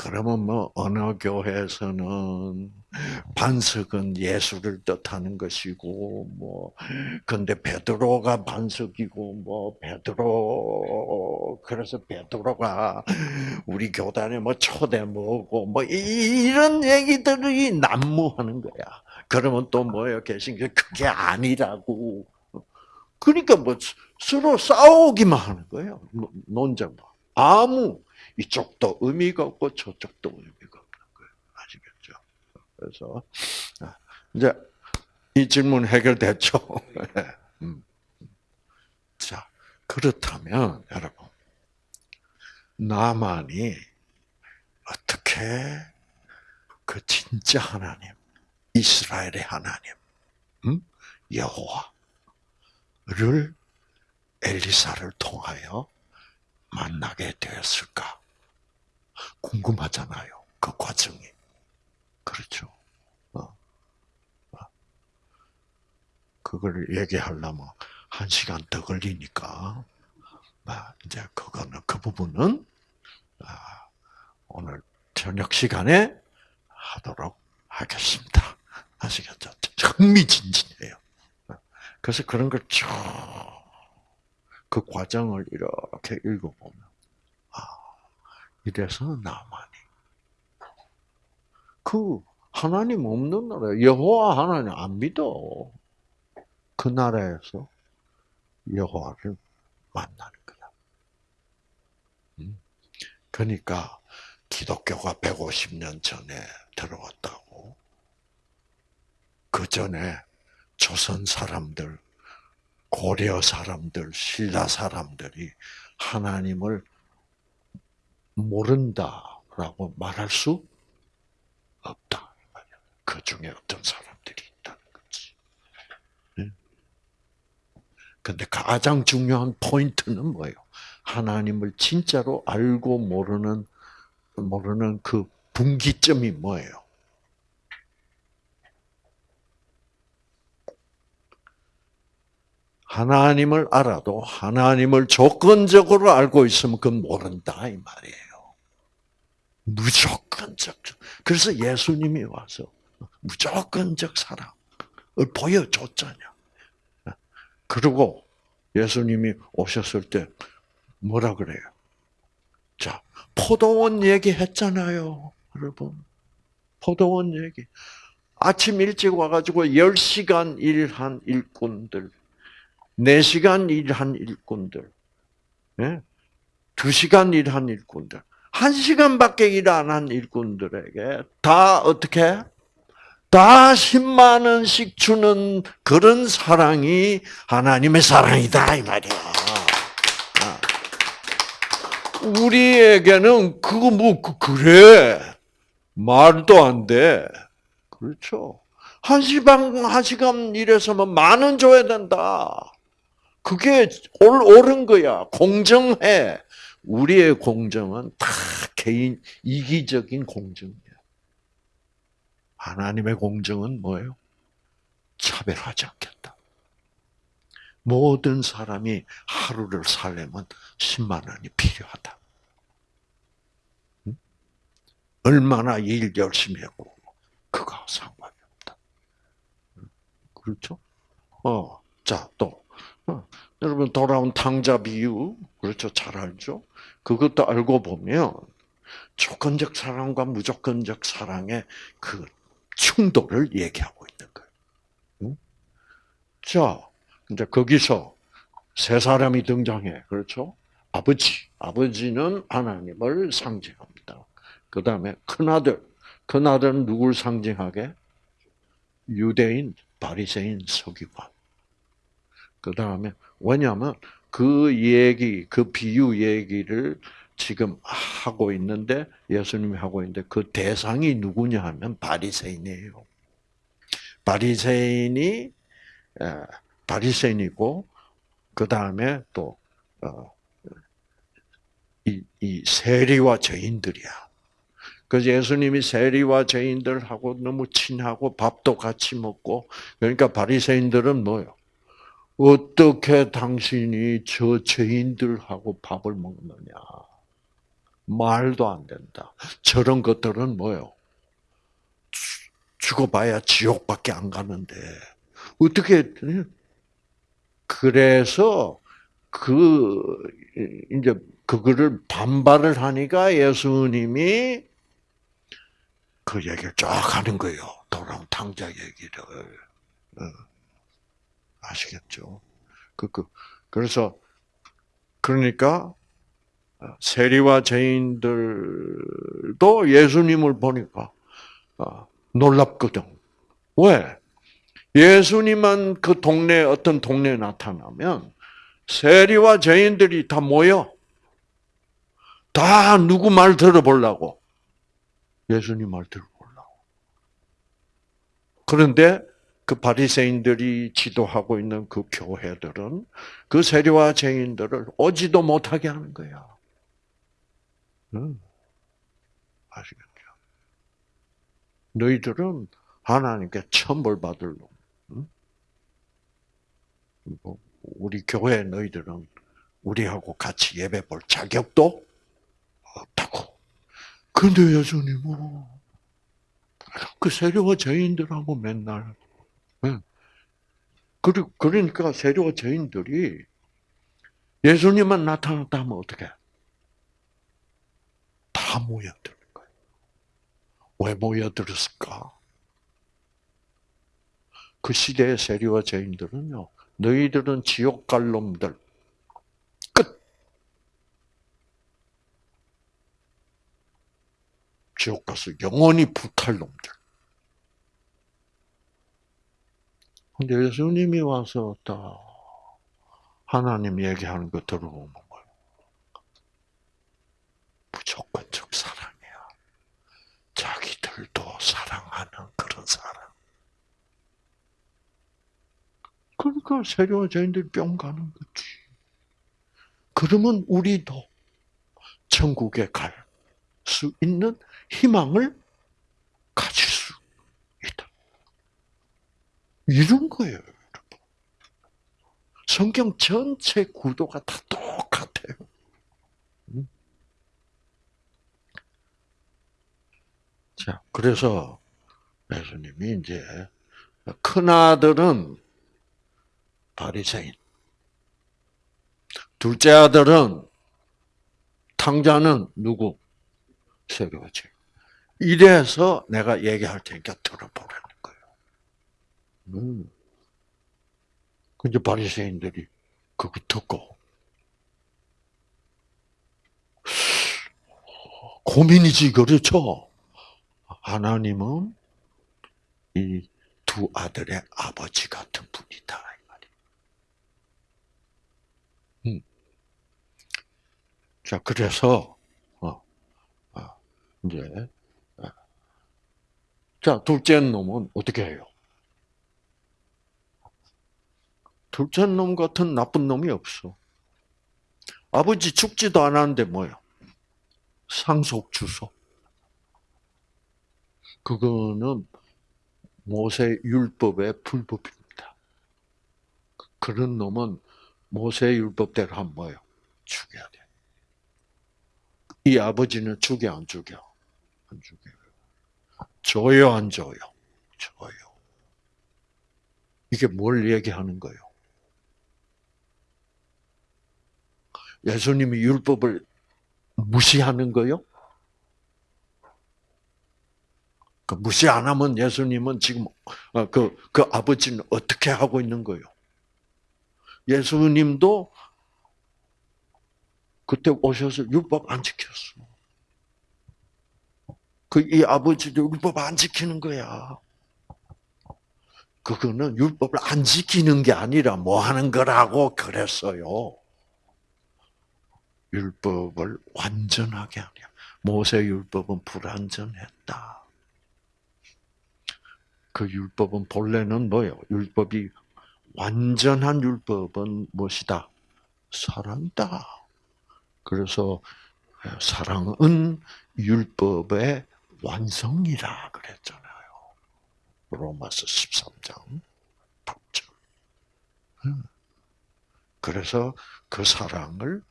A: 그러면 뭐 어느 교회에서는 반석은 예수를 뜻하는 것이고 뭐 근데 베드로가 반석이고 뭐 베드로 그래서 베드로가 우리 교단에 뭐 초대 뭐고 뭐 이런 얘기들이 난무하는 거야. 그러면 또 뭐예요? 계신 게 그게 아니라고. 그러니까 뭐 서로 싸우기만 하는 거예요. 논쟁만. 아무 이쪽도 의미가 없고 저쪽도 의미가 없는 거예요. 아시겠죠? 그래서 아, 이제 이 질문 해결됐죠. 음. 자 그렇다면 여러분 나만이 어떻게 그 진짜 하나님, 이스라엘의 하나님, 음? 여호와를 엘리사를 통하여 만나게 되었을까? 궁금하잖아요. 그 과정이. 그렇죠. 어. 어. 그걸 얘기하려면 한 시간 더 걸리니까, 아, 이제 그거는, 그 부분은, 아, 오늘 저녁 시간에 하도록 하겠습니다. 아시겠죠? 흥미진진해요. 그래서 그런 걸 쭉, 그 과정을 이렇게 읽어보면, 아, 이래서 나만이. 그, 하나님 없는 나라, 여호와 하나님 안 믿어. 그 나라에서 여호와를 만나는 거야. 음. 그러니까, 기독교가 150년 전에 들어왔다고. 그 전에 조선 사람들, 고려 사람들, 신라 사람들이 하나님을 모른다라고 말할 수 없다. 그 중에 어떤 사람들이 있다는 거지. 근데 가장 중요한 포인트는 뭐예요? 하나님을 진짜로 알고 모르는 모르는 그 분기점이 뭐예요? 하나님을 알아도 하나님을 조건적으로 알고 있으면 그건 모른다 이 말이에요. 무조건적. 그래서 예수님이 와서 무조건적 사랑을 보여줬잖아요. 그리고 예수님이 오셨을 때 뭐라 그래요? 자, 포도원 얘기했잖아요. 여러분. 포도원 얘기. 아침 일찍 와가지고 10시간 일한 일꾼들, 4시간 일한 일꾼들, 네? 2시간 일한 일꾼들, 1시간밖에 일 안 한 일꾼들에게 다 어떻게? 다 10만 원씩 주는 그런 사랑이 하나님의 사랑이다 이 말이야. 우리에게는 그거 뭐 그, 그래 말도 안 돼. 그렇죠. 한 시간 한 시간 일해서만 만 원 줘야 된다. 그게 올 옳은 거야. 공정해. 우리의 공정은 다 개인 이기적인 공정이야. 하나님의 공정은 뭐예요? 차별하지 않겠다. 모든 사람이 하루를 살려면 10만 원이 필요하다. 얼마나 일 열심히 하고 그거 상관이 없다. 그렇죠? 어, 자 또. 어, 여러분 돌아온 탕자 비유 그렇죠 잘 알죠? 그것도 알고 보면 조건적 사랑과 무조건적 사랑의 그 충돌을 얘기하고 있는 거예요. 응? 자, 이제 거기서 세 사람이 등장해. 그렇죠? 아버지. 아버지는 하나님을 상징합니다. 그 다음에 큰아들. 큰아들은 누굴 상징하게? 유대인, 바리새인, 서기관. 그 다음에, 왜냐하면 그 얘기, 그 비유 얘기를 지금 하고 있는데, 예수님이 하고 있는데, 그 대상이 누구냐 하면 바리새인이에요. 바리새인이, 바리새인이고 그 다음에 또 어, 세리와 죄인들이야. 그래서 예수님이 세리와 죄인들하고 너무 친하고 밥도 같이 먹고 그러니까 바리새인들은 뭐요? 어떻게 당신이 저 죄인들하고 밥을 먹느냐? 말도 안 된다. 저런 것들은 뭐요? 죽어봐야 지옥밖에 안 가는데 어떻게 그래서 그 이제 그거를 반발을 하니까 예수님이 그 얘기를 쫙 하는 거예요. 돌아온 탕자 얘기를 어. 아시겠죠? 그, 그 그래서 그러니까 세리와 죄인들도 예수님을 보니까 어, 놀랍거든. 왜? 예수님만 그 동네 어떤 동네에 나타나면 세리와 죄인들이 다 모여. 다 누구 말 들어보려고. 예수님 말 들어보려고. 그런데 그 바리새인들이 지도하고 있는 그 교회들은 그 세리와 죄인들을 오지도 못하게 하는 거야. 응. 아시겠죠? 너희들은 하나님께 천벌 받을 놈. 응? 뭐, 우리 교회 너희들은 우리하고 같이 예배 볼 자격도 없다고. 근데 예수님은 그 세리와 죄인들하고 맨날 그러니까 세리와 죄인들이 예수님만 나타났다 하면 어떻게? 다 모여드는 거예요. 왜 모여들었을까? 그 시대의 세리와 죄인들은요, 너희들은 지옥 갈 놈들, 끝! 지옥 가서 영원히 불탈 놈들. 근데 예수님이 와서 딱 하나님 얘기하는 거 들어보면 뭐예요? 무조건적 사랑이야. 자기들도 사랑하는 그런 사랑. 그러니까 세리와 죄인들이 뿅 가는 거지. 그러면 우리도 천국에 갈 수 있는 희망을 가질 수 있다. 이런 거예요, 여러분. 성경 전체 구도가 다 똑같아요. 자, 그래서 예수님이 이제 큰 아들은 바리새인, 둘째 아들은 탕자는 누구? 세리와지. 이래서 내가 얘기할 테니까 들어보라는 거예요. 음. 근데 바리새인들이 그거 듣고 고민이지 그렇죠. 하나님은 이 두 아들의 아버지 같은 분이다 이 말이에요. 음. 자 그래서 어, 어, 이제 어. 자 둘째 놈은 어떻게 해요? 둘째 놈 같은 나쁜 놈이 없어. 아버지 죽지도 않았는데 뭐요? 상속 주소. 그거는 모세 율법의 불법입니다. 그런 놈은 모세 율법대로 하면 뭐요? 죽여야 돼. 이 아버지는 죽여 안 죽여? 안 죽여. 줘요 안 줘요? 줘요. 이게 뭘 얘기하는 거예요? 예수님이 율법을 무시하는 거요? 그 무시 안 하면 예수님은 지금 그, 그 아버지는 어떻게 하고 있는 거예요? 예수님도 그때 오셔서 율법 안 지켰어. 그 이 아버지도 율법 안 지키는 거야. 그거는 율법을 안 지키는 게 아니라 뭐 하는 거라고 그랬어요. 율법을 완전하게 하냐. 모세 율법은 불완전했다. 그 율법은 본래는 뭐예요? 율법이 완전한 율법은 무엇이다? 사랑이다. 그래서 사랑은 율법의 완성이라 그랬잖아요. 로마서 13장 8절. 그래서 그 사랑을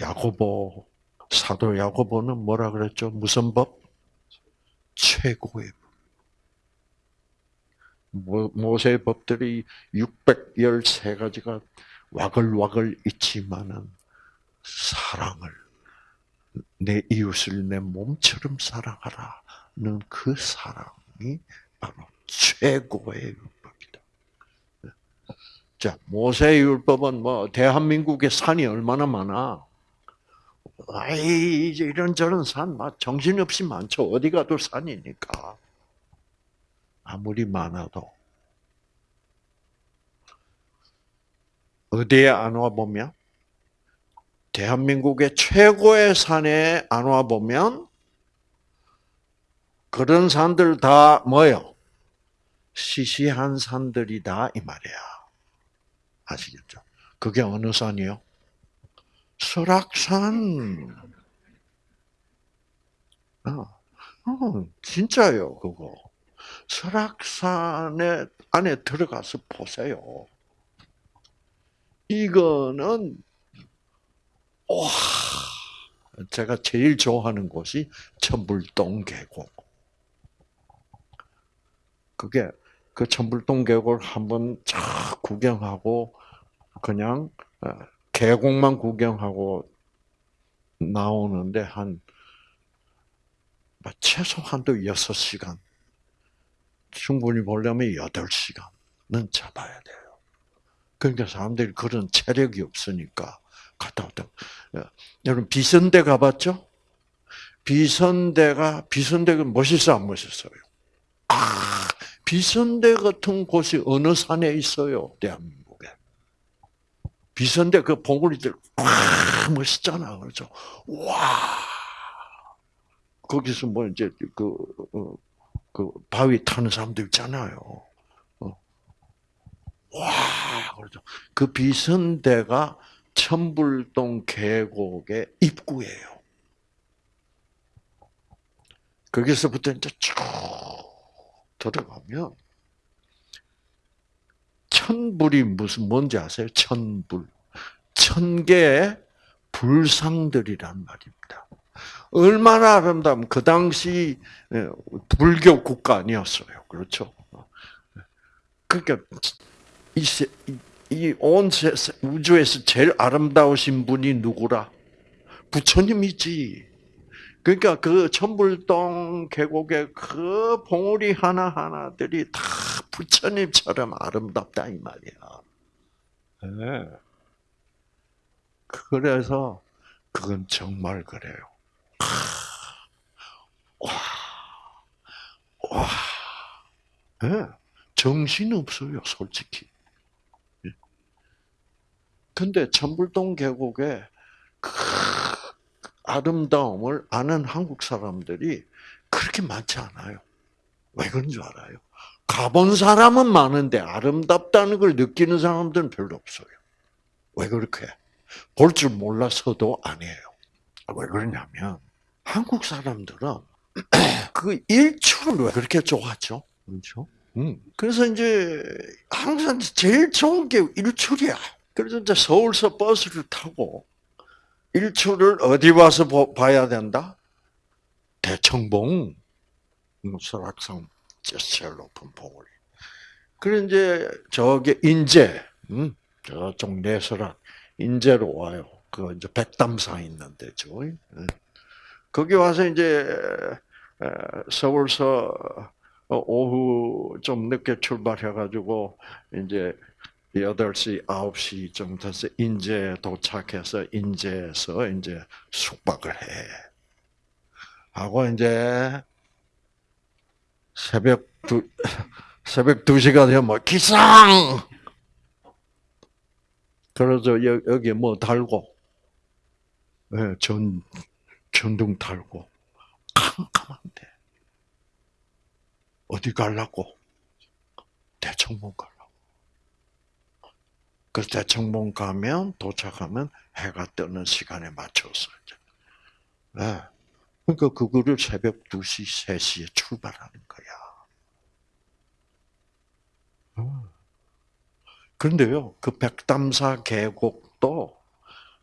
A: 야고보 사도 야고보는 뭐라 그랬죠? 무슨 법? 최고의 법. 모- 모세의 법들이 613가지가 와글와글 있지만은 사랑을 내 이웃을 내 몸처럼 사랑하라는 그 사랑이 바로 최고의 율법이다. 자, 모세의 율법은 뭐 대한민국의 산이 얼마나 많아? 아이 이런저런 산, 막 정신없이 많죠. 어디 가도 산이니까. 아무리 많아도 어디에 안 와 보면 대한민국의 최고의 산에 안 와 보면 그런 산들 다 뭐요? 시시한 산들이다 이 말이야. 아시겠죠? 그게 어느 산이요? 설악산. 아, 어, 진짜요, 그거. 설악산에 안에 들어가서 보세요. 이거는 와, 제가 제일 좋아하는 곳이 천불동 계곡. 그게 그 천불동 계곡을 한번 쫙 구경하고 그냥 어, 계곡만 구경하고 나오는데 한 최소한도 6시간 충분히 보려면 8시간은 잡아야 돼요. 그러니까 사람들이 그런 체력이 없으니까 갔다 왔다. 여러분 비선대 가봤죠? 비선대가 비선대가 멋있어 안 멋있어요? 아 비선대 같은 곳이 어느 산에 있어요? 대한민국 에. 비선대 그 봉우리들 와 멋있잖아, 그렇죠? 와 거기서 뭐 이제 그, 어, 그 바위 타는 사람들 있잖아요. 어. 와 그렇죠. 그 비선대가 천불동 계곡의 입구예요. 거기서부터 이제 쭉 들어가면 천불이 무슨 뭔지 아세요? 천불. 천 개의 불상들이란 말입니다. 얼마나 아름다면 그 당시 불교 국가 아니었어요. 그렇죠? 그러니까 이온 우주에서 제일 아름다우신 분이 누구라? 부처님이지. 그러니까 그 천불동 계곡의 그 봉우리 하나 하나들이 다 부처님처럼 아름답다 이 말이야. 네. 그래서 그건 정말 그래요. 와, 와, 네. 정신 없어요, 솔직히. 근데 천불동 계곡의 그 아름다움을 아는 한국 사람들이 그렇게 많지 않아요. 왜 그런 줄 알아요? 가본 사람은 많은데 아름답다는 걸 느끼는 사람들은 별로 없어요. 왜 그렇게? 볼 줄 몰라서도 아니에요. 왜 그러냐면 한국 사람들은 그 일출을 왜 그렇게 좋아하죠? 그렇죠? 음. 그래서 이제 항상 제일 좋은 게 일출이야. 그래서 이제 서울서 버스를 타고 일출을 어디 와서 봐야 된다? 대청봉, 설악산 제일 높은 봉우리. 그래 이제 저기 인제, 음, 저쪽 내설악 인제로 와요. 그 이제 백담사 있는 데죠. 음. 거기 와서 이제 서울서 오후 좀 늦게 출발해가지고 이제 8시, 9시쯤 돼서 인제 도착해서 인제에서 이제 숙박을 해. 하고 이제 새벽 두, 새벽 2시가 되면 뭐 기상! 그래서 여기 뭐 달고, 예, 전, 전등 달고, 캄캄한데. 어디 갈라고? 대청봉 가. 그 대청봉 가면 도착하면 해가 뜨는 시간에 맞춰서. 네. 그러니까 그거를 새벽 2시, 3시에 출발하는 거야. 어. 그런데요, 그 백담사 계곡도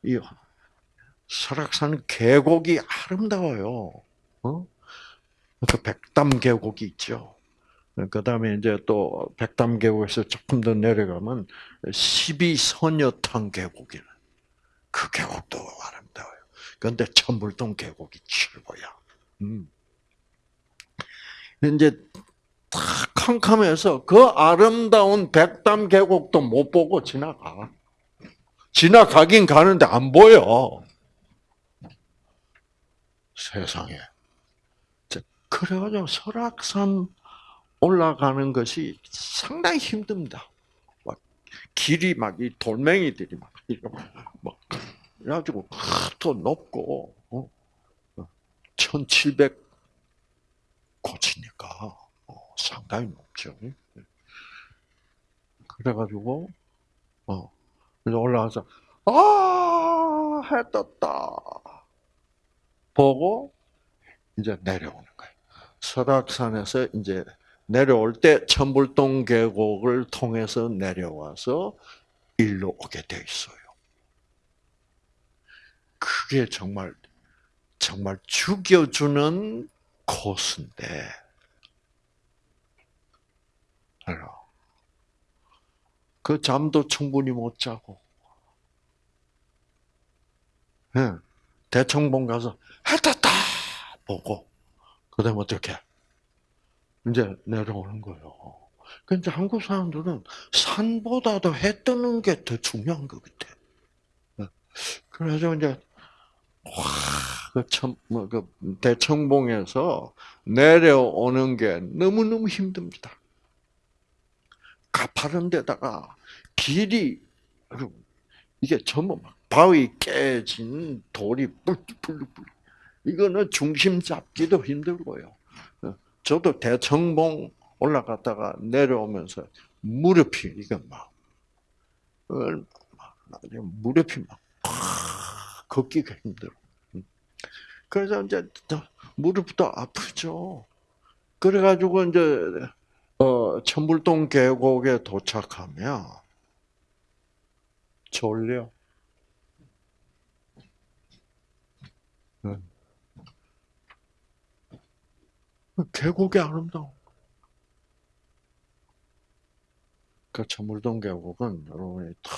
A: 이 설악산 계곡이 아름다워요. 어? 그 백담 계곡이 있죠. 그 다음에 이제 또 백담 계곡에서 조금 더 내려가면 12선여탕 계곡이는 그 계곡도 아름다워요. 그런데 천불동 계곡이 최고야. 음. 이제 탁 캄캄해서 그 아름다운 백담 계곡도 못 보고 지나가. 지나가긴 가는데 안 보여. 세상에. 그래가지고 설악산 올라가는 것이 상당히 힘듭니다. 막 길이 막 이 돌멩이들이 막 이렇게 막 그래가지고 더 높고 어? 1,700 고치니까 어, 상당히 높죠. 그래가지고 어 그래서 올라가서 아 해 떴다 보고 이제 내려오는 거예요. 설악산에서 이제 내려올 때 천불동 계곡을 통해서 내려와서 일로 오게 돼 있어요. 그게 정말 정말 죽여주는 코스인데, 그 잠도 충분히 못 자고, 예, 대청봉 가서 해 떴다 보고, 그 다음에 어떻게? 이제 내려오는 거예요. 근데 한국 사람들은 산보다도 해 뜨는 게 더 중요한 것 같아. 예. 그래서 이제 와, 그 참, 뭐, 그 대청봉에서 내려오는 게 너무 너무 힘듭니다. 가파른 데다가 길이, 이게 전부 막 바위 깨진 돌이 뿔뿔뿔. 이거는 중심 잡기도 힘들고요. 저도 대청봉 올라갔다가 내려오면서 무릎이, 이거 막, 무릎이 막, 걷기가 힘들어. 그래서 이제 무릎도 아프죠. 그래가지고 이제 어, 천불동 계곡에 도착하면 졸려. 계곡이 아름다워. 그 천물동 계곡은 여러분이 다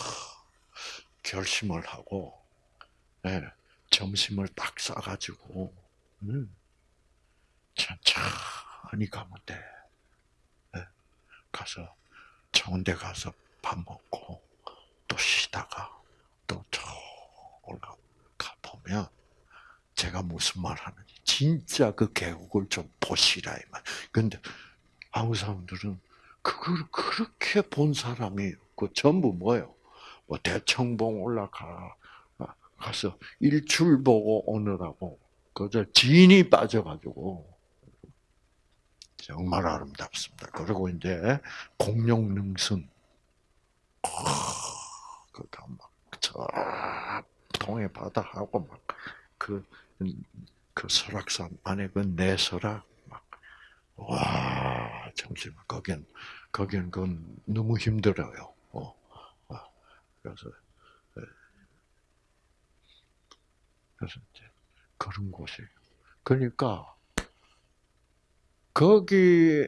A: 결심을 하고 네, 점심을 딱 싸가지고 음, 천천히 가면 돼. 네, 가서 좋은 데 가서 밥 먹고 또 쉬다가 또저 올라가 보면 제가 무슨 말 하는지 진짜 그 계곡을 좀 보시라 이 말. 근데 한국 사람들은 그걸 그렇게 본 사람이 그 전부 뭐요? 뭐 대청봉 올라가 가서 일출 보고 오느라고 그저 진이 빠져가지고 정말 아름답습니다. 그리고 이제 공룡능선 그가 막저 동해 바다하고 막그 그 설악산 안에 그 내설악 막 와, 정말 거긴 거긴 그건 너무 힘들어요. 어, 어. 그래서 그래서 이제 그런 곳이에요. 그러니까 거기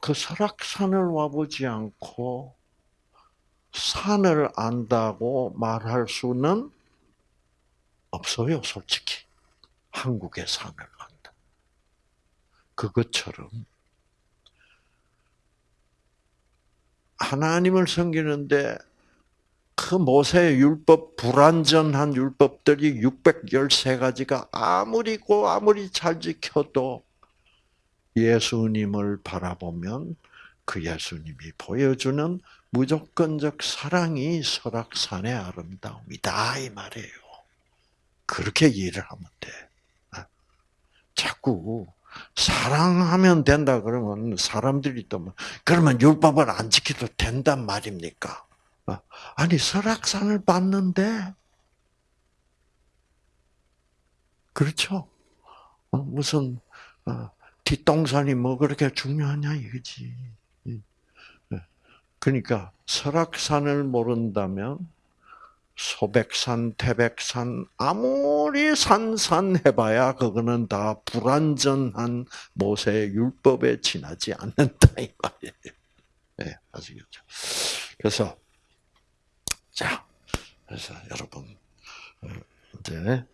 A: 그 설악산을 와보지 않고 산을 안다고 말할 수는 없어요, 솔직히. 산을 안다. 그것처럼 하나님을 섬기는데 그 모세의 율법, 불완전한 율법들이 613가지가 아무리 고 아무리 잘 지켜도 예수님을 바라보면 그 예수님이 보여주는 무조건적 사랑이 설악산의 아름다움이다 이 말이에요. 그렇게 이해를 하면 돼. 아, 자꾸 사랑하면 된다 그러면 사람들이 또 뭐, 그러면 율법을 안 지켜도 된단 말입니까? 어, 아니 설악산을 봤는데 그렇죠? 어, 무슨 어, 뒷동산이 뭐 그렇게 중요하냐 이거지. 예. 그러니까 설악산을 모른다면 소백산, 태백산 아무리 산산해봐야 그거는 다 불완전한 모세 율법에 지나지 않는다 이 말이에요. 네, 아시겠죠? 그래서 자, 그래서 여러분 어, 이제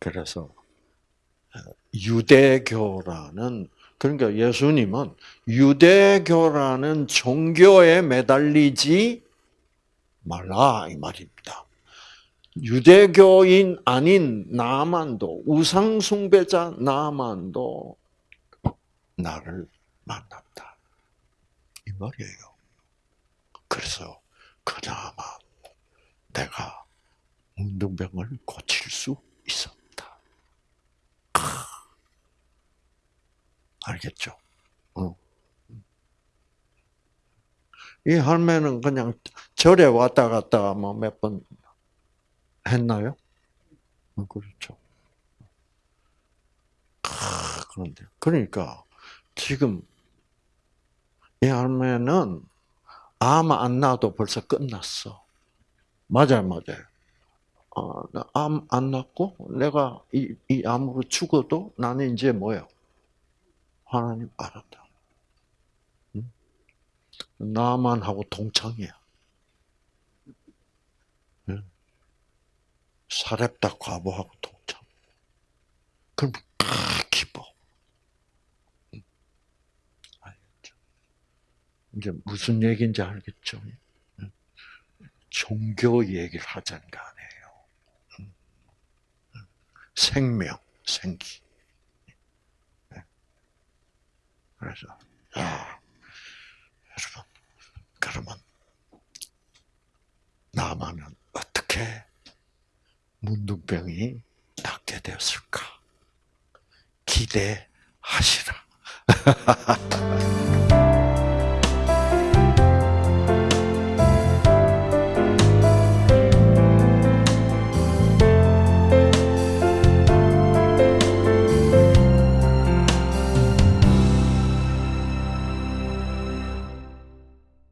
A: 그래서 유대교라는 그러니까 예수님은 유대교라는 종교에 매달리지 말라 이 말입니다. 유대교인 아닌 나만도 우상 숭배자 나만도 나를 만났다 이 말이에요. 그래서 그나마 내가 문둥병을 고칠 수 있었다. 알겠죠? 어. 이 할매는 그냥 절에 왔다 갔다 뭐 몇 번 했나요? 어, 그렇죠. 아, 그런데 그러니까 지금 이 할매는 암 안 나도 벌써 끝났어. 맞아요, 맞아요. 어, 암안 났고 내가 이, 이 암으로 죽어도 나는 이제 뭐예요? 하나님 알았다. 응? 나만 하고 동창이야. 응? 사렙다 과부하고 동창. 그럼 크 기뻐. 응? 알겠죠? 이제 무슨 얘기인지 알겠죠? 응? 종교 얘기를 하자는 거 아니에요. 생명, 생기. 그래서 야, 여러분 그러면 나만은 어떻게 문둥병이 낫게 되었을까? 기대하시라.